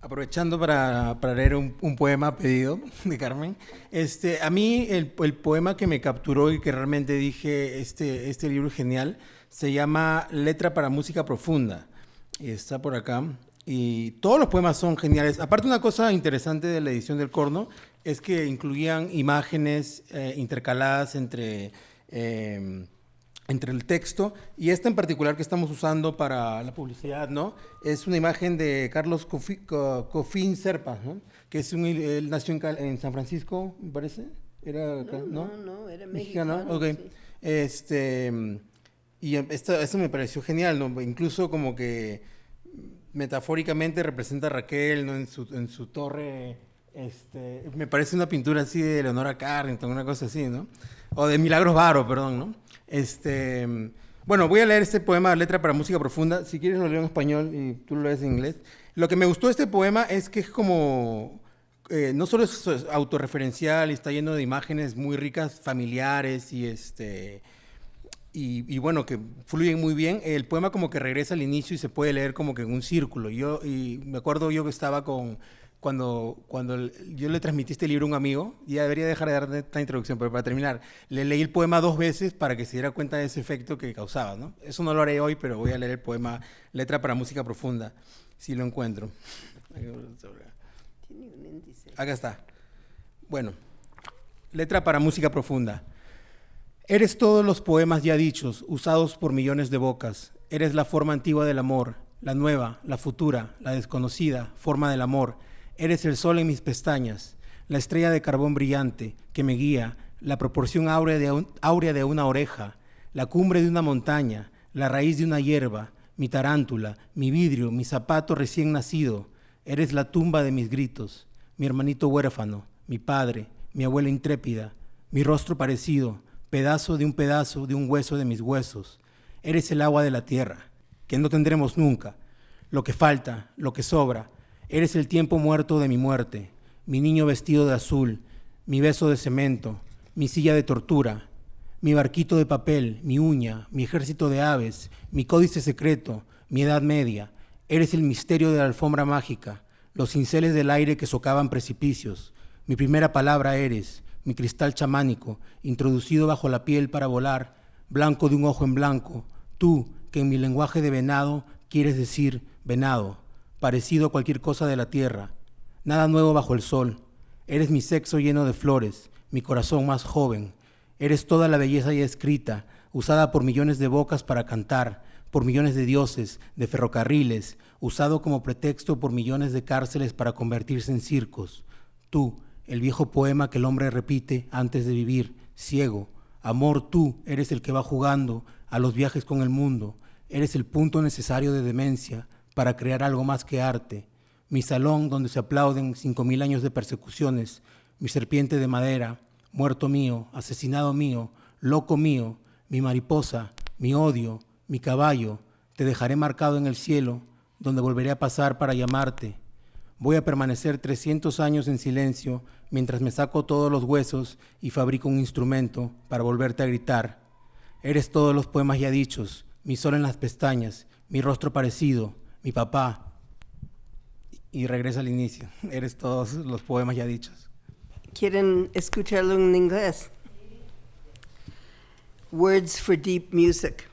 Aprovechando para, para leer un, poema pedido (laughs) de Carmen, este, a mí el, el, poema que me capturó y que realmente dije, este, este libro es genial, se llama Letra para Música Profunda. Está por acá. Y todos los poemas son geniales. Aparte, una cosa interesante de la edición del Corno es que incluían imágenes eh, intercaladas entre... Eh, entre el texto y esta en particular que estamos usando para la publicidad, ¿no? Es una imagen de Carlos Cofín Serpa, ¿no? Que es un, él nació en, San Francisco, me parece. Era no, no, no, era mexicano. Ok. Este, y esto, esto me pareció genial, ¿no? Incluso como que metafóricamente representa a Raquel, ¿no? En su, en su torre, este, me parece una pintura así de Leonora Carrington, una cosa así, ¿no? o de Milagros Varo, perdón, ¿no? Este, bueno, voy a leer este poema, Letra para Música Profunda. Si quieres lo leo en español y tú lo lees en inglés. Lo que me gustó de este poema es que es como, eh, no solo es autorreferencial está lleno de imágenes muy ricas, familiares y este... Y, bueno, que fluyen muy bien. El poema como que regresa al inicio y se puede leer como que en un círculo. Yo, y me acuerdo yo que estaba con, cuando, cuando yo le transmití este libro a un amigo, ya debería dejar de dar esta introducción, pero para terminar, le leí el poema dos veces para que se diera cuenta de ese efecto que causaba. ¿no? Eso no lo haré hoy, pero voy a leer el poema Letra para Música Profunda, si lo encuentro. Acá está. Bueno, Letra para Música Profunda. Eres todos los poemas ya dichos, usados por millones de bocas. Eres la forma antigua del amor, la nueva, la futura, la desconocida forma del amor Eres el sol en mis pestañas, la estrella de carbón brillante que me guía, la proporción áurea de, una oreja, la cumbre de una montaña, la raíz de una hierba, mi tarántula, mi vidrio, mi zapato recién nacido. Eres la tumba de mis gritos, mi hermanito huérfano, mi padre, mi abuela intrépida, mi rostro parecido, pedazo de un pedazo de un hueso de mis huesos. Eres el agua de la tierra, que no tendremos nunca, lo que falta, lo que sobra, Eres el tiempo muerto de mi muerte, mi niño vestido de azul, mi beso de cemento, mi silla de tortura, mi barquito de papel, mi uña, mi ejército de aves, mi códice secreto, mi edad media. Eres el misterio de la alfombra mágica, los cinceles del aire que socavan precipicios. Mi primera palabra eres, mi cristal chamánico, introducido bajo la piel para volar, blanco de un ojo en blanco, tú que en mi lenguaje de venado quieres decir venado parecido a cualquier cosa de la tierra, nada nuevo bajo el sol. Eres mi sexo lleno de flores, mi corazón más joven. Eres toda la belleza ya escrita, usada por millones de bocas para cantar, por millones de dioses, de ferrocarriles, usado como pretexto por millones de cárceles para convertirse en circos. Tú, el viejo poema que el hombre repite antes de vivir, ciego. Amor, tú eres el que va jugando a los viajes con el mundo. Eres el punto necesario de demencia, para crear algo más que arte, mi salón donde se aplauden cinco mil años de persecuciones, mi serpiente de madera, muerto mío, asesinado mío, loco mío, mi mariposa, mi odio, mi caballo, te dejaré marcado en el cielo, donde volveré a pasar para llamarte. Voy a permanecer 300 años en silencio mientras me saco todos los huesos y fabrico un instrumento para volverte a gritar. Eres todos los poemas ya dichos, mi sol en las pestañas, mi rostro parecido, mi papá, y regresa al inicio. (laughs) Eres todos los poemas ya dichos. ¿Quieren escucharlo en inglés? Words for deep music.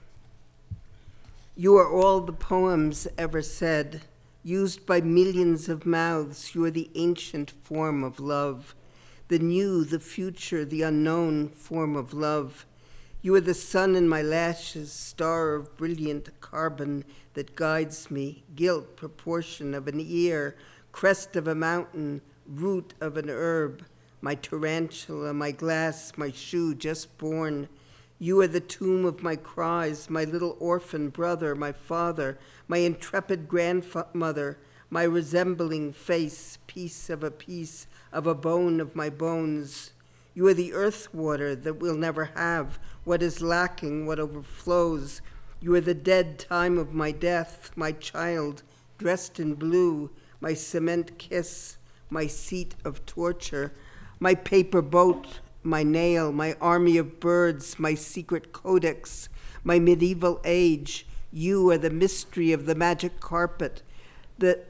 You are all the poems ever said, used by millions of mouths. You are the ancient form of love, the new, the future, the unknown form of love. You are the sun in my lashes, star of brilliant carbon that guides me, gilt proportion of an ear, crest of a mountain, root of an herb, my tarantula, my glass, my shoe just born. You are the tomb of my cries, my little orphan brother, my father, my intrepid grandmother, my resembling face, piece of a piece of a bone of my bones. You are the earth water that we'll never have, what is lacking, what overflows. You are the dead time of my death, my child, dressed in blue, my cement kiss, my seat of torture, my paper boat, my nail, my army of birds, my secret codex, my medieval age. You are the mystery of the magic carpet, the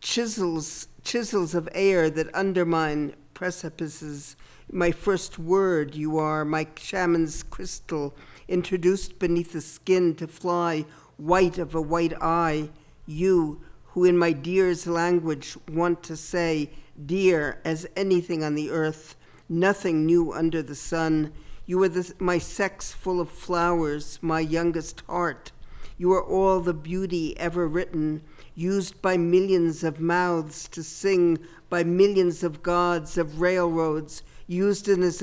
chisels, chisels of air that undermine precipices my first word, you are my shaman's crystal, introduced beneath the skin to fly, white of a white eye, you, who in my dear's language want to say, dear as anything on the earth, nothing new under the sun. You are the, my sex full of flowers, my youngest heart. You are all the beauty ever written, used by millions of mouths to sing, by millions of gods, of railroads, used as,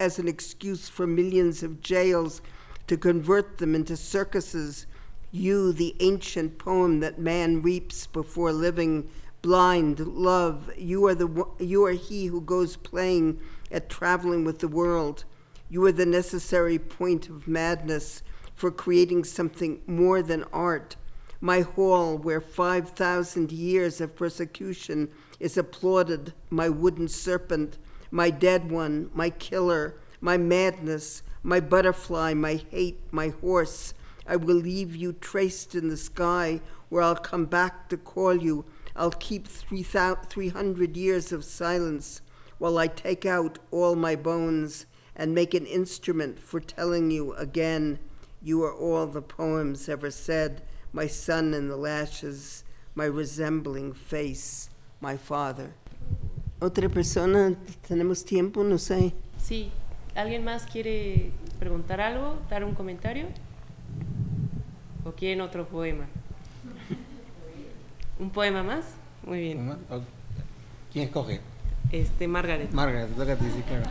as an excuse for millions of jails to convert them into circuses. You, the ancient poem that man reaps before living, blind, love, you are, the, you are he who goes playing at traveling with the world. You are the necessary point of madness for creating something more than art. My hall, where 5,000 years of persecution is applauded, my wooden serpent, my dead one, my killer, my madness, my butterfly, my hate, my horse. I will leave you traced in the sky where I'll come back to call you. I'll keep 300 years of silence while I take out all my bones and make an instrument for telling you again, you are all the poems ever said, my son in the lashes, my resembling face, my father. Otra persona, tenemos tiempo, no sé. Sí, ¿alguien más quiere preguntar algo, dar un comentario? ¿O quieren otro poema? ¿Un poema más? Muy bien. ¿Quién escoge? Este, Margaret. Margaret, toca sí, claro.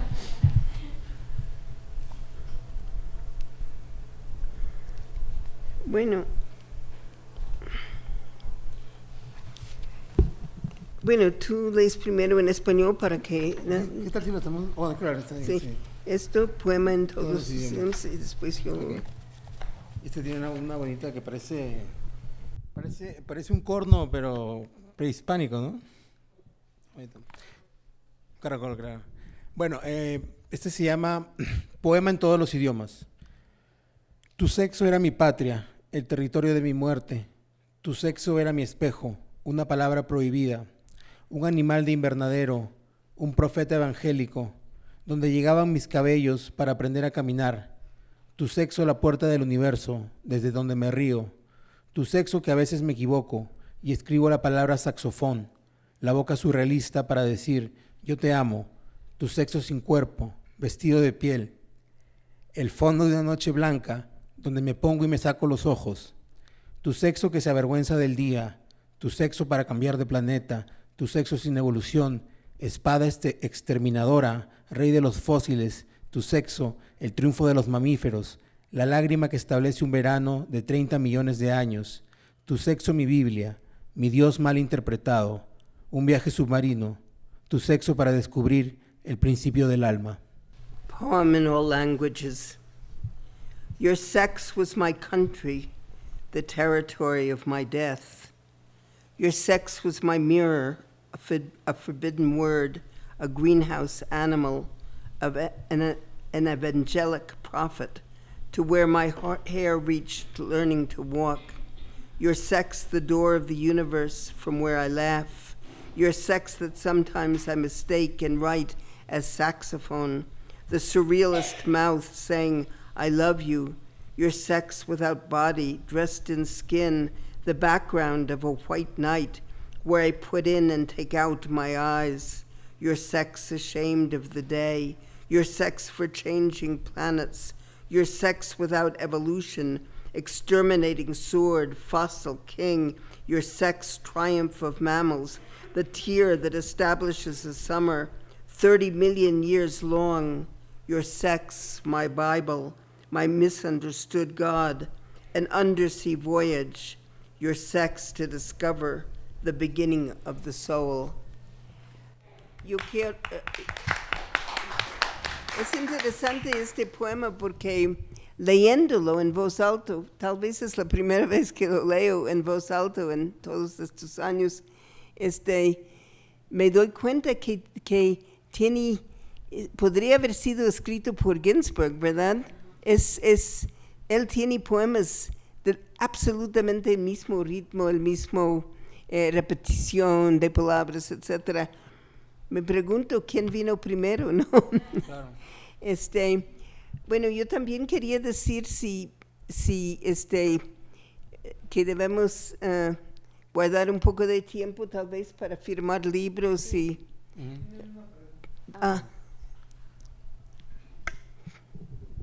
Bueno. Bueno, tú lees primero en español para que... ¿Qué tal si lo estamos...? Oh, claro, está bien, sí. sí. Esto, poema en todos los idiomas y después yo... Okay. Este tiene una, una, bonita que parece, parece... Parece un corno, pero prehispánico, ¿no? Caracol. Bueno, eh, este se llama (clears throat) Poema en todos los idiomas. Tu sexo era mi patria, el territorio de mi muerte. Tu sexo era mi espejo, una palabra prohibida, un animal de invernadero, un profeta evangélico, donde llegaban mis cabellos para aprender a caminar. Tu sexo la puerta del universo, desde donde me río. Tu sexo que a veces me equivoco y escribo la palabra saxofón, la boca surrealista para decir, yo te amo, tu sexo sin cuerpo, vestido de piel. El fondo de una noche blanca, donde me pongo y me saco los ojos. Tu sexo que se avergüenza del día, tu sexo para cambiar de planeta, tu sexo sin evolución, espada este exterminadora, rey de los fósiles, tu sexo, el triunfo de los mamíferos, la lágrima que establece un verano de 30 millones de años, tu sexo mi Biblia, mi Dios mal interpretado, un viaje submarino, tu sexo para descubrir el principio del alma. Poem in all languages. Your sex was my country, the territory of my death. Your sex was my mirror, a, a forbidden word, a greenhouse animal, of an, an evangelic prophet, to where my hair reached, learning to walk. Your sex, the door of the universe, from where I laugh. Your sex that sometimes I mistake and write as saxophone. The surrealist mouth saying, I love you. Your sex without body, dressed in skin, the background of a white night where I put in and take out my eyes, your sex ashamed of the day, your sex for changing planets, your sex without evolution, exterminating sword, fossil king, your sex triumph of mammals, the tear that establishes the summer 30 million years long, your sex, my Bible, my misunderstood God, an undersea voyage, your sex to discover the beginning of the soul. Yo quiero, eh, es interesante este poema porque leyéndolo en voz alta, tal vez es la primera (laughs) vez que lo leo en voz alta en todos estos años, este, me doy cuenta que, que tiene, podría haber sido escrito por Ginsberg, ¿verdad? Es, es, él tiene poemas de absolutamente el mismo ritmo, el mismo eh, repetición de palabras, etcétera. Me pregunto quién vino primero, (laughs) ¿no? Claro. Este, bueno, yo también quería decir si, si este, que debemos uh, guardar un poco de tiempo tal vez para firmar libros y... ah.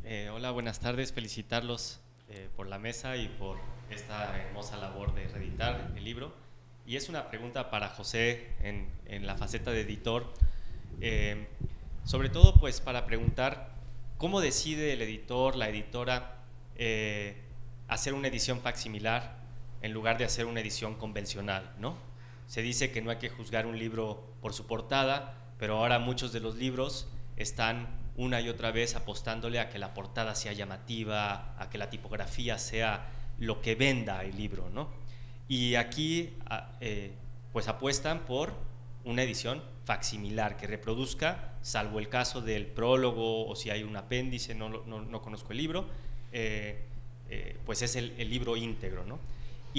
eh, hola, buenas tardes. Felicitarlos eh, por la mesa y por esta hermosa labor de reeditar el libro. Y es una pregunta para José en, la faceta de editor, eh, sobre todo pues para preguntar cómo decide el editor, la editora, hacer una edición facsimilar en lugar de hacer una edición convencional, ¿no? Se dice que no hay que juzgar un libro por su portada, pero ahora muchos de los libros están una y otra vez apostándole a que la portada sea llamativa, a que la tipografía sea lo que venda el libro, ¿no? Y aquí eh, pues apuestan por una edición facsimilar que reproduzca, salvo el caso del prólogo o si hay un apéndice, no, no, conozco el libro, eh, eh, pues es el, libro íntegro, ¿no?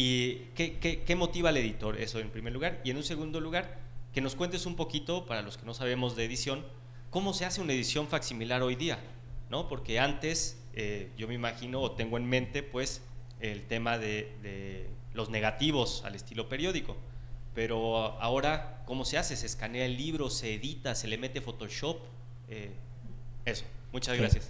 ¿Y qué, qué, qué motiva al editor? Eso en primer lugar. Y en un segundo lugar, que nos cuentes un poquito, para los que no sabemos de edición, cómo se hace una edición facsimilar hoy día, ¿no? Porque antes, eh, yo me imagino o tengo en mente, pues, el tema de, los negativos al estilo periódico. Pero ahora, ¿cómo se hace? ¿Se escanea el libro? ¿Se edita? ¿Se le mete Photoshop? Eh, eso. Muchas gracias.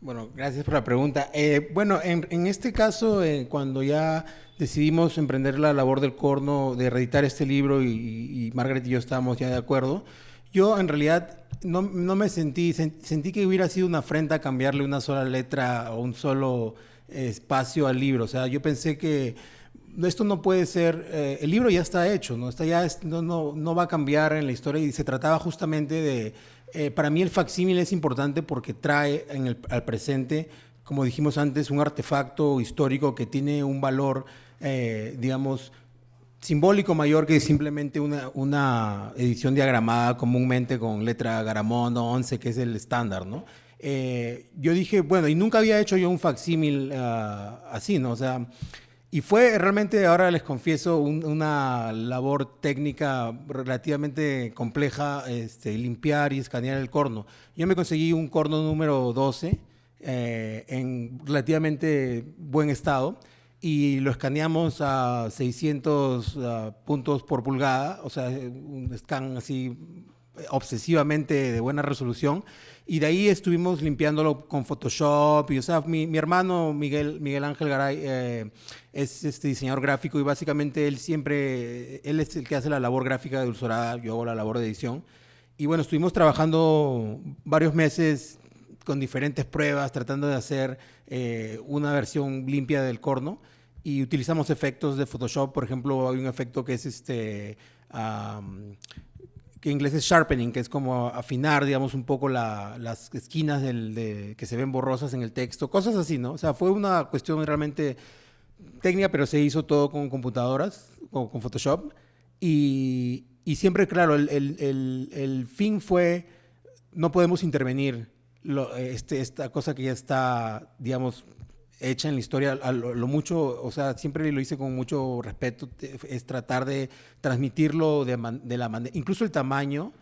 Bueno, gracias por la pregunta. Eh, bueno, en, este caso, cuando ya decidimos emprender la labor del corno de reeditar este libro y, y Margaret y yo estábamos ya de acuerdo, yo en realidad no, me sentí, sentí que hubiera sido una afrenta cambiarle una sola letra o un solo espacio al libro. O sea, yo pensé que esto no puede ser, eh, el libro ya está hecho, ¿no? Está ya, no, no, no, va a cambiar en la historia y se trataba justamente de, eh, para mí el facsímil es importante porque trae en el, al presente, como dijimos antes, un artefacto histórico que tiene un valor, eh, digamos, simbólico mayor que simplemente una, una edición diagramada comúnmente con letra Garamond 11, que es el estándar, ¿no? Eh, yo dije, bueno, y nunca había hecho yo un facsímil ah, así, ¿no? O sea, y fue realmente, ahora les confieso, una labor técnica relativamente compleja, este, limpiar y escanear el corno. Yo me conseguí un corno número 12 eh, en relativamente buen estado y lo escaneamos a 600 ah, puntos por pulgada, o sea, un scan así obsesivamente de buena resolución. Y de ahí estuvimos limpiándolo con Photoshop. Y, o sea, mi, mi hermano Miguel, Miguel Ángel Garay eh, es este diseñador gráfico y básicamente él siempre, él es el que hace la labor gráfica de Ulsorada, yo hago la labor de edición. Y bueno, estuvimos trabajando varios meses con diferentes pruebas, tratando de hacer eh, una versión limpia del corno y utilizamos efectos de Photoshop. Por ejemplo, hay un efecto que es este, que en inglés es sharpening, que es como afinar, digamos, un poco las esquinas del, de, que se ven borrosas en el texto, cosas así, ¿no? O sea, fue una cuestión realmente técnica, pero se hizo todo con computadoras, con, con Photoshop. Y, y, siempre, claro, el, el, el, fin fue, no podemos intervenir lo, este, esta cosa que ya está, digamos, hecha en la historia, a lo, mucho, o sea, siempre lo hice con mucho respeto, es tratar de transmitirlo de, de la manera, incluso el tamaño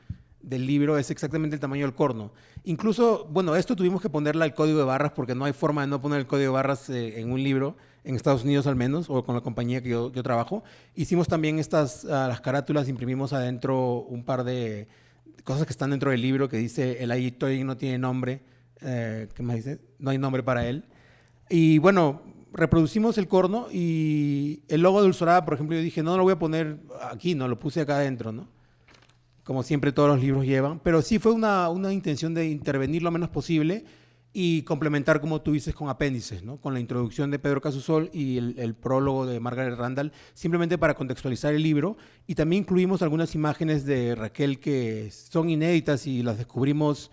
del libro es exactamente el tamaño del corno. Incluso, bueno, esto tuvimos que ponerle al código de barras porque no hay forma de no poner el código de barras eh, en un libro, en Estados Unidos al menos, o con la compañía que yo, yo trabajo. Hicimos también estas, uh, las carátulas, imprimimos adentro un par de cosas que están dentro del libro que dice, el Toy no tiene nombre, eh, ¿qué más dice? No hay nombre para él. Y bueno, reproducimos el corno y el logo de Ulsorada, por ejemplo, yo dije, no, no lo voy a poner aquí, no, lo puse acá adentro, ¿no? Como siempre todos los libros llevan. Pero sí fue una, una intención de intervenir lo menos posible y complementar, como tú dices, con apéndices, ¿no? Con la introducción de Pedro Casusol y el, prólogo de Margaret Randall, simplemente para contextualizar el libro. Y también incluimos algunas imágenes de Raquel que son inéditas y las descubrimos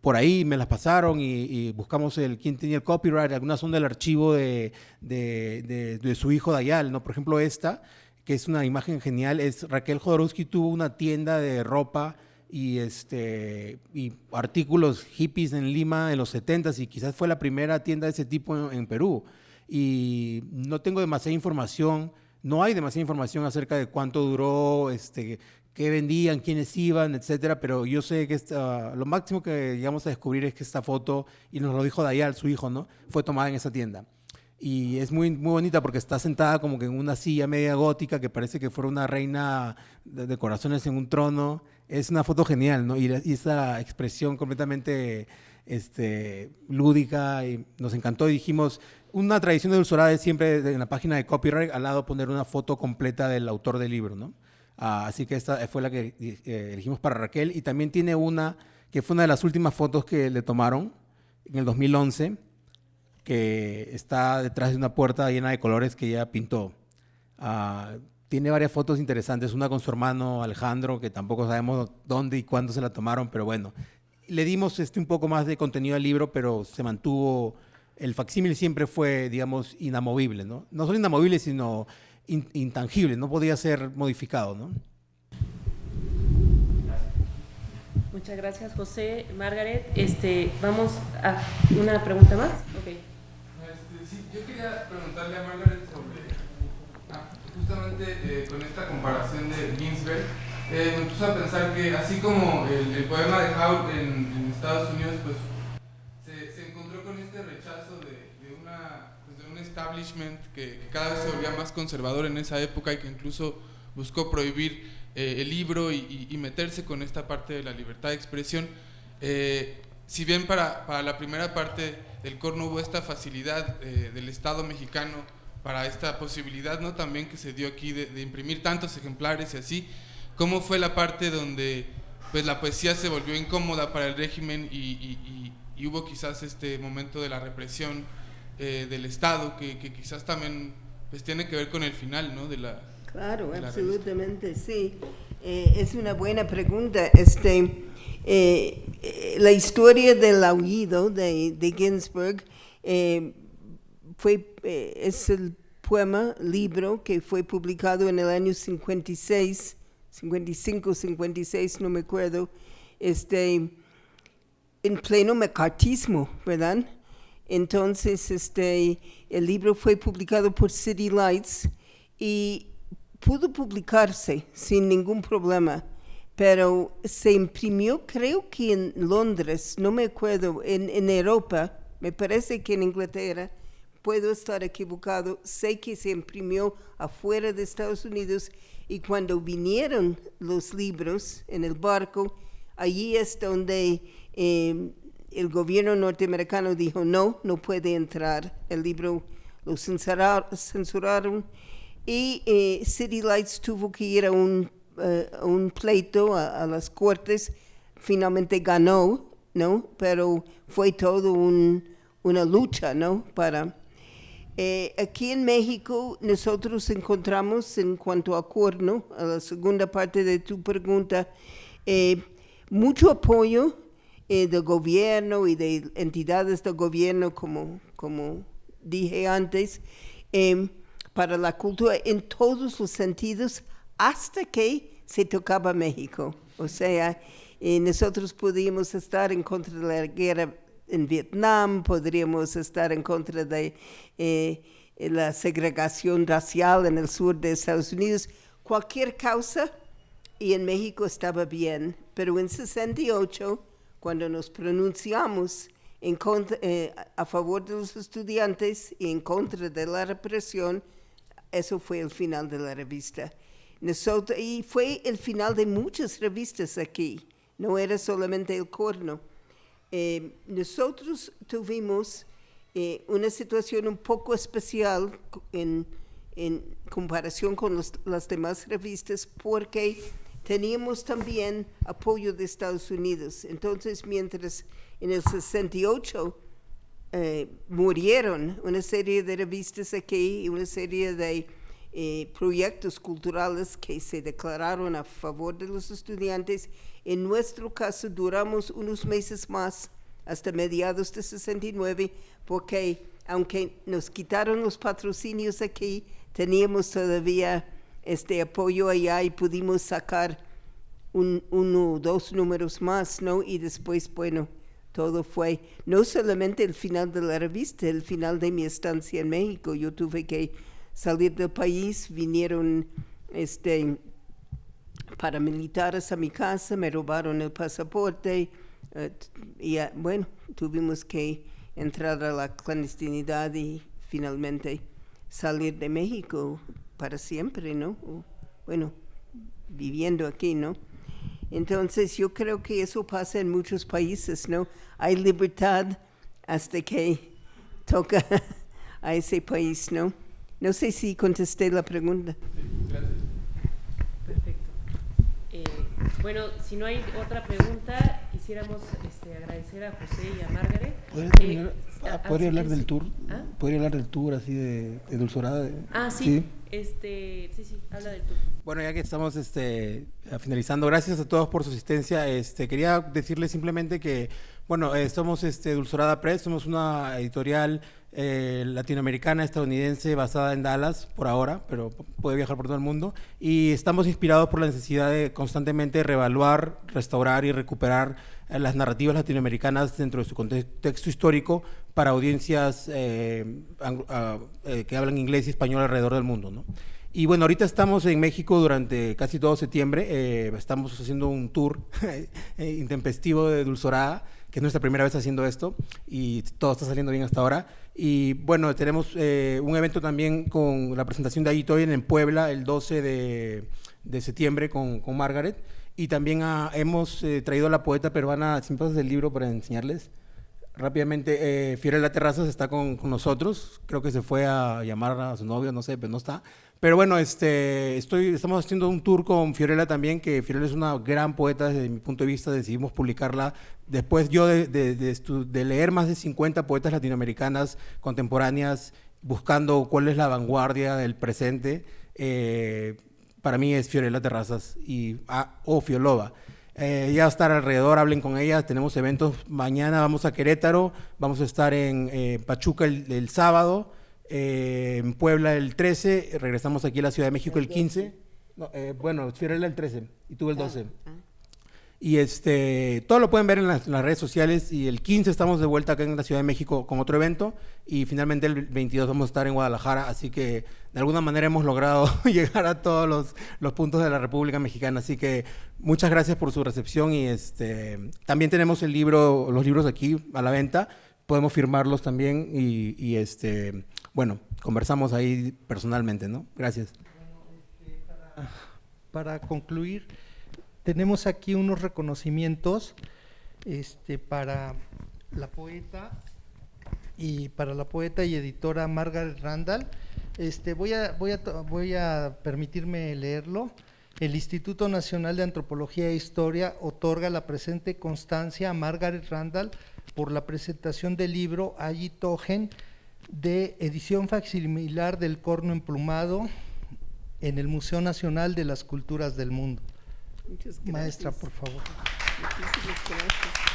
por ahí me las pasaron y, buscamos el quién tenía el copyright, algunas son del archivo de, de, de, su hijo Dayal, ¿no? Por ejemplo, esta, que es una imagen genial, es Raquel Jodorowsky tuvo una tienda de ropa y, este, y artículos hippies en Lima en los 70s y quizás fue la primera tienda de ese tipo en, en Perú. Y no tengo demasiada información, no hay demasiada información acerca de cuánto duró, este, qué vendían, quiénes iban, etcétera, pero yo sé que esta, lo máximo que llegamos a descubrir es que esta foto, y nos lo dijo Dayal, su hijo, ¿no? Fue tomada en esa tienda. Y es muy, muy bonita porque está sentada como que en una silla media gótica que parece que fuera una reina de, corazones en un trono. Es una foto genial, ¿no? Y, esa expresión completamente este, lúdica y nos encantó y dijimos, una tradición de Dulzorada es siempre en la página de copyright al lado poner una foto completa del autor del libro, ¿no? Ah, así que esta fue la que eh, elegimos para Raquel. Y también tiene una que fue una de las últimas fotos que le tomaron en el 2011, que está detrás de una puerta llena de colores que ella pintó. Ah, tiene varias fotos interesantes, una con su hermano Alejandro, que tampoco sabemos dónde y cuándo se la tomaron, pero bueno, le dimos este, un poco más de contenido al libro, pero se mantuvo, el facsímil siempre fue, digamos, inamovible, ¿no? No solo inamovible, sino intangible, no podía ser modificado, ¿no? Muchas gracias, José. Margaret, este, vamos a una pregunta más. Okay. Este, sí, yo quería preguntarle a Margaret sobre, justamente eh, con esta comparación de Ginsberg, eh, me puse a pensar que así como el, poema de Howe en, Estados Unidos, pues se, encontró con este rechazo de, una, pues, de un establishment que, que cada vez se volvía más conservador en esa época y que incluso buscó prohibir eh, el libro y, meterse con esta parte de la libertad de expresión. Eh, si bien para, para, la primera parte del corno hubo esta facilidad eh, del Estado mexicano para esta posibilidad, ¿no? También que se dio aquí de, imprimir tantos ejemplares y así, ¿cómo fue la parte donde pues la poesía se volvió incómoda para el régimen y, hubo quizás este momento de la represión del Estado que, que, quizás también pues tiene que ver con el final, ¿no? De la, Claro, absolutamente, sí. Eh, es una buena pregunta. Este, eh, la historia del aullido de, de Ginsberg eh, fue, es el poema, libro que fue publicado en el año 56, 55, 56, no me acuerdo, este, en pleno macartismo, ¿verdad? Entonces, este, el libro fue publicado por City Lights y pudo publicarse sin ningún problema, pero se imprimió creo que en Londres, no me acuerdo, en, en Europa, me parece que en Inglaterra, puedo estar equivocado, sé que se imprimió afuera de Estados Unidos y cuando vinieron los libros en el barco, allí es donde em, el gobierno norteamericano dijo no, no puede entrar, el libro lo censuraron y eh, City Lights tuvo que ir a un, eh, pleito a, las cortes, finalmente ganó, ¿no? Pero fue todo una lucha, ¿no? Para... Eh, aquí en México nosotros encontramos en cuanto a Corno, a la segunda parte de tu pregunta, mucho apoyo del gobierno y de entidades del gobierno, como, como dije antes, para la cultura en todos los sentidos hasta que se tocaba México. O sea, eh, nosotros podíamos estar en contra de la guerra en Vietnam, podríamos estar en contra de eh, la segregación racial en el sur de Estados Unidos, cualquier causa, y en México estaba bien, pero en 68, cuando nos pronunciamos en eh, a favor de los estudiantes y en contra de la represión, eso fue el final de la revista. Nosotros, y fue el final de muchas revistas aquí, no era solamente el corno. Eh, nosotros tuvimos eh, una situación un poco especial en, comparación con las demás revistas porque teníamos también apoyo de Estados Unidos. Entonces, mientras en el 68 eh, murieron una serie de revistas aquí y una serie de eh, proyectos culturales que se declararon a favor de los estudiantes. En nuestro caso duramos unos meses más, hasta mediados de 69, porque aunque nos quitaron los patrocinios aquí, teníamos todavía este apoyo allá y pudimos sacar un, uno o dos números más, ¿no? Y después, bueno, todo fue no solamente el final de la revista, el final de mi estancia en México. Yo tuve que salir del país, vinieron este, paramilitares a mi casa, me robaron el pasaporte eh, y ah, bueno, tuvimos que entrar a la clandestinidad y finalmente salir de México para siempre, ¿no? bueno, viviendo aquí, ¿no? Entonces yo creo que eso pasa en muchos países, ¿no? Hay libertad hasta que toca (laughs) a ese país, ¿no? No sé si contesté la pregunta. Perfecto. Eh, bueno, si no hay otra pregunta, quisiéramos este, agradecer a José y a Margaret. ¿Podría terminar, Ah, ¿Podría hablar del tour? ¿Ah? ¿Podría hablar del tour así de, de Dulzorada? Ah, sí. Este, sí, sí, habla del tour. Bueno, ya que estamos este, finalizando, gracias a todos por su asistencia. Este, quería decirles simplemente que, bueno, eh, somos este, Dulzorada Press, somos una editorial eh, latinoamericana, estadounidense, basada en Dallas por ahora, pero puede viajar por todo el mundo. Y estamos inspirados por la necesidad de constantemente reevaluar, restaurar y recuperar eh, las narrativas latinoamericanas dentro de su contexto histórico para audiencias eh, ah, eh, que hablan inglés y español alrededor del mundo. ¿no? Y bueno, ahorita estamos en México durante casi todo septiembre, estamos haciendo un tour (laughs) intempestivo de Dulzorada, que es nuestra primera vez haciendo esto, y todo está saliendo bien hasta ahora. Y bueno, tenemos un evento también con la presentación de Ayitoyen en Puebla el 12 de, septiembre con, con Margaret. Y también ah, hemos eh, traído a la poeta peruana sin pasas del libro para enseñarles. Rápidamente, eh, Fiorella Terrazas está con, nosotros. Creo que se fue a llamar a su novio, no sé, pero no está. Pero bueno, este, estoy, estamos haciendo un tour con Fiorella también, que Fiorella es una gran poeta desde mi punto de vista. Decidimos publicarla. Después yo de, leer más de 50 poetas latinoamericanas contemporáneas, buscando cuál es la vanguardia del presente, eh, para mí es Fiorella Terrazas y, ah, o Fiolova. Eh, ya estar alrededor, hablen con ella. Tenemos eventos mañana, vamos a Querétaro, vamos a estar en eh, Pachuca el, sábado, eh, en Puebla el 13, regresamos aquí a la Ciudad de México el 15. bueno, Fiorella el 13 y tú el 12. Y este, todo lo pueden ver en las, redes sociales. Y el 15 estamos de vuelta acá en la Ciudad de México con otro evento. Y finalmente el 22 vamos a estar en Guadalajara. Así que de alguna manera hemos logrado (laughs) llegar a todos los, los, puntos de la República Mexicana. Así que muchas gracias por su recepción. Y este, también tenemos el libro, los libros aquí a la venta. Podemos firmarlos también. Y, y este, bueno, conversamos ahí personalmente, ¿no? Gracias. Este, para, para concluir tenemos aquí unos reconocimientos este, para la poeta y para la poeta y editora Margaret Randall. Este, voy, a, permitirme leerlo. El Instituto Nacional de Antropología e Historia otorga la presente constancia a Margaret Randall por la presentación del libro Allí de edición facsimilar del corno emplumado en el Museo Nacional de las Culturas del Mundo. Muchas gracias. Maestra, por favor. Muchísimas gracias.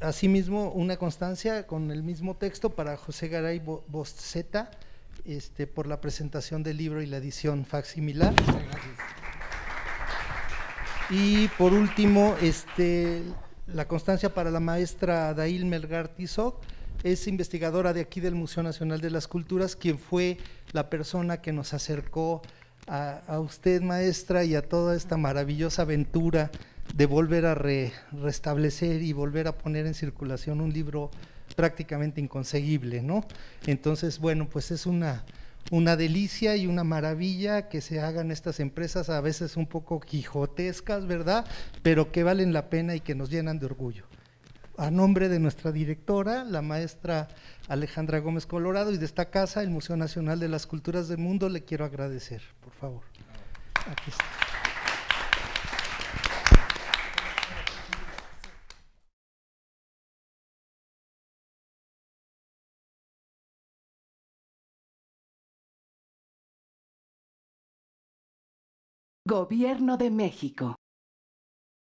Asimismo, una constancia con el mismo texto para José Garay Bosteta este, por la presentación del libro y la edición facsimilar. Y por último, este, la constancia para la maestra Dail Melgar Tizoc es investigadora de aquí del Museo Nacional de las Culturas, quien fue la persona que nos acercó a, usted, maestra, y a toda esta maravillosa aventura de volver a restablecer y volver a poner en circulación un libro prácticamente inconseguible, ¿no? Entonces, bueno, pues es una, una delicia y una maravilla que se hagan estas empresas a veces un poco quijotescas, ¿verdad? Pero que valen la pena y que nos llenan de orgullo a nombre de nuestra directora, la maestra Alejandra Gómez Colorado, y de esta casa, el Museo Nacional de las Culturas del Mundo, le quiero agradecer, por favor. Aquí está. Gobierno de México.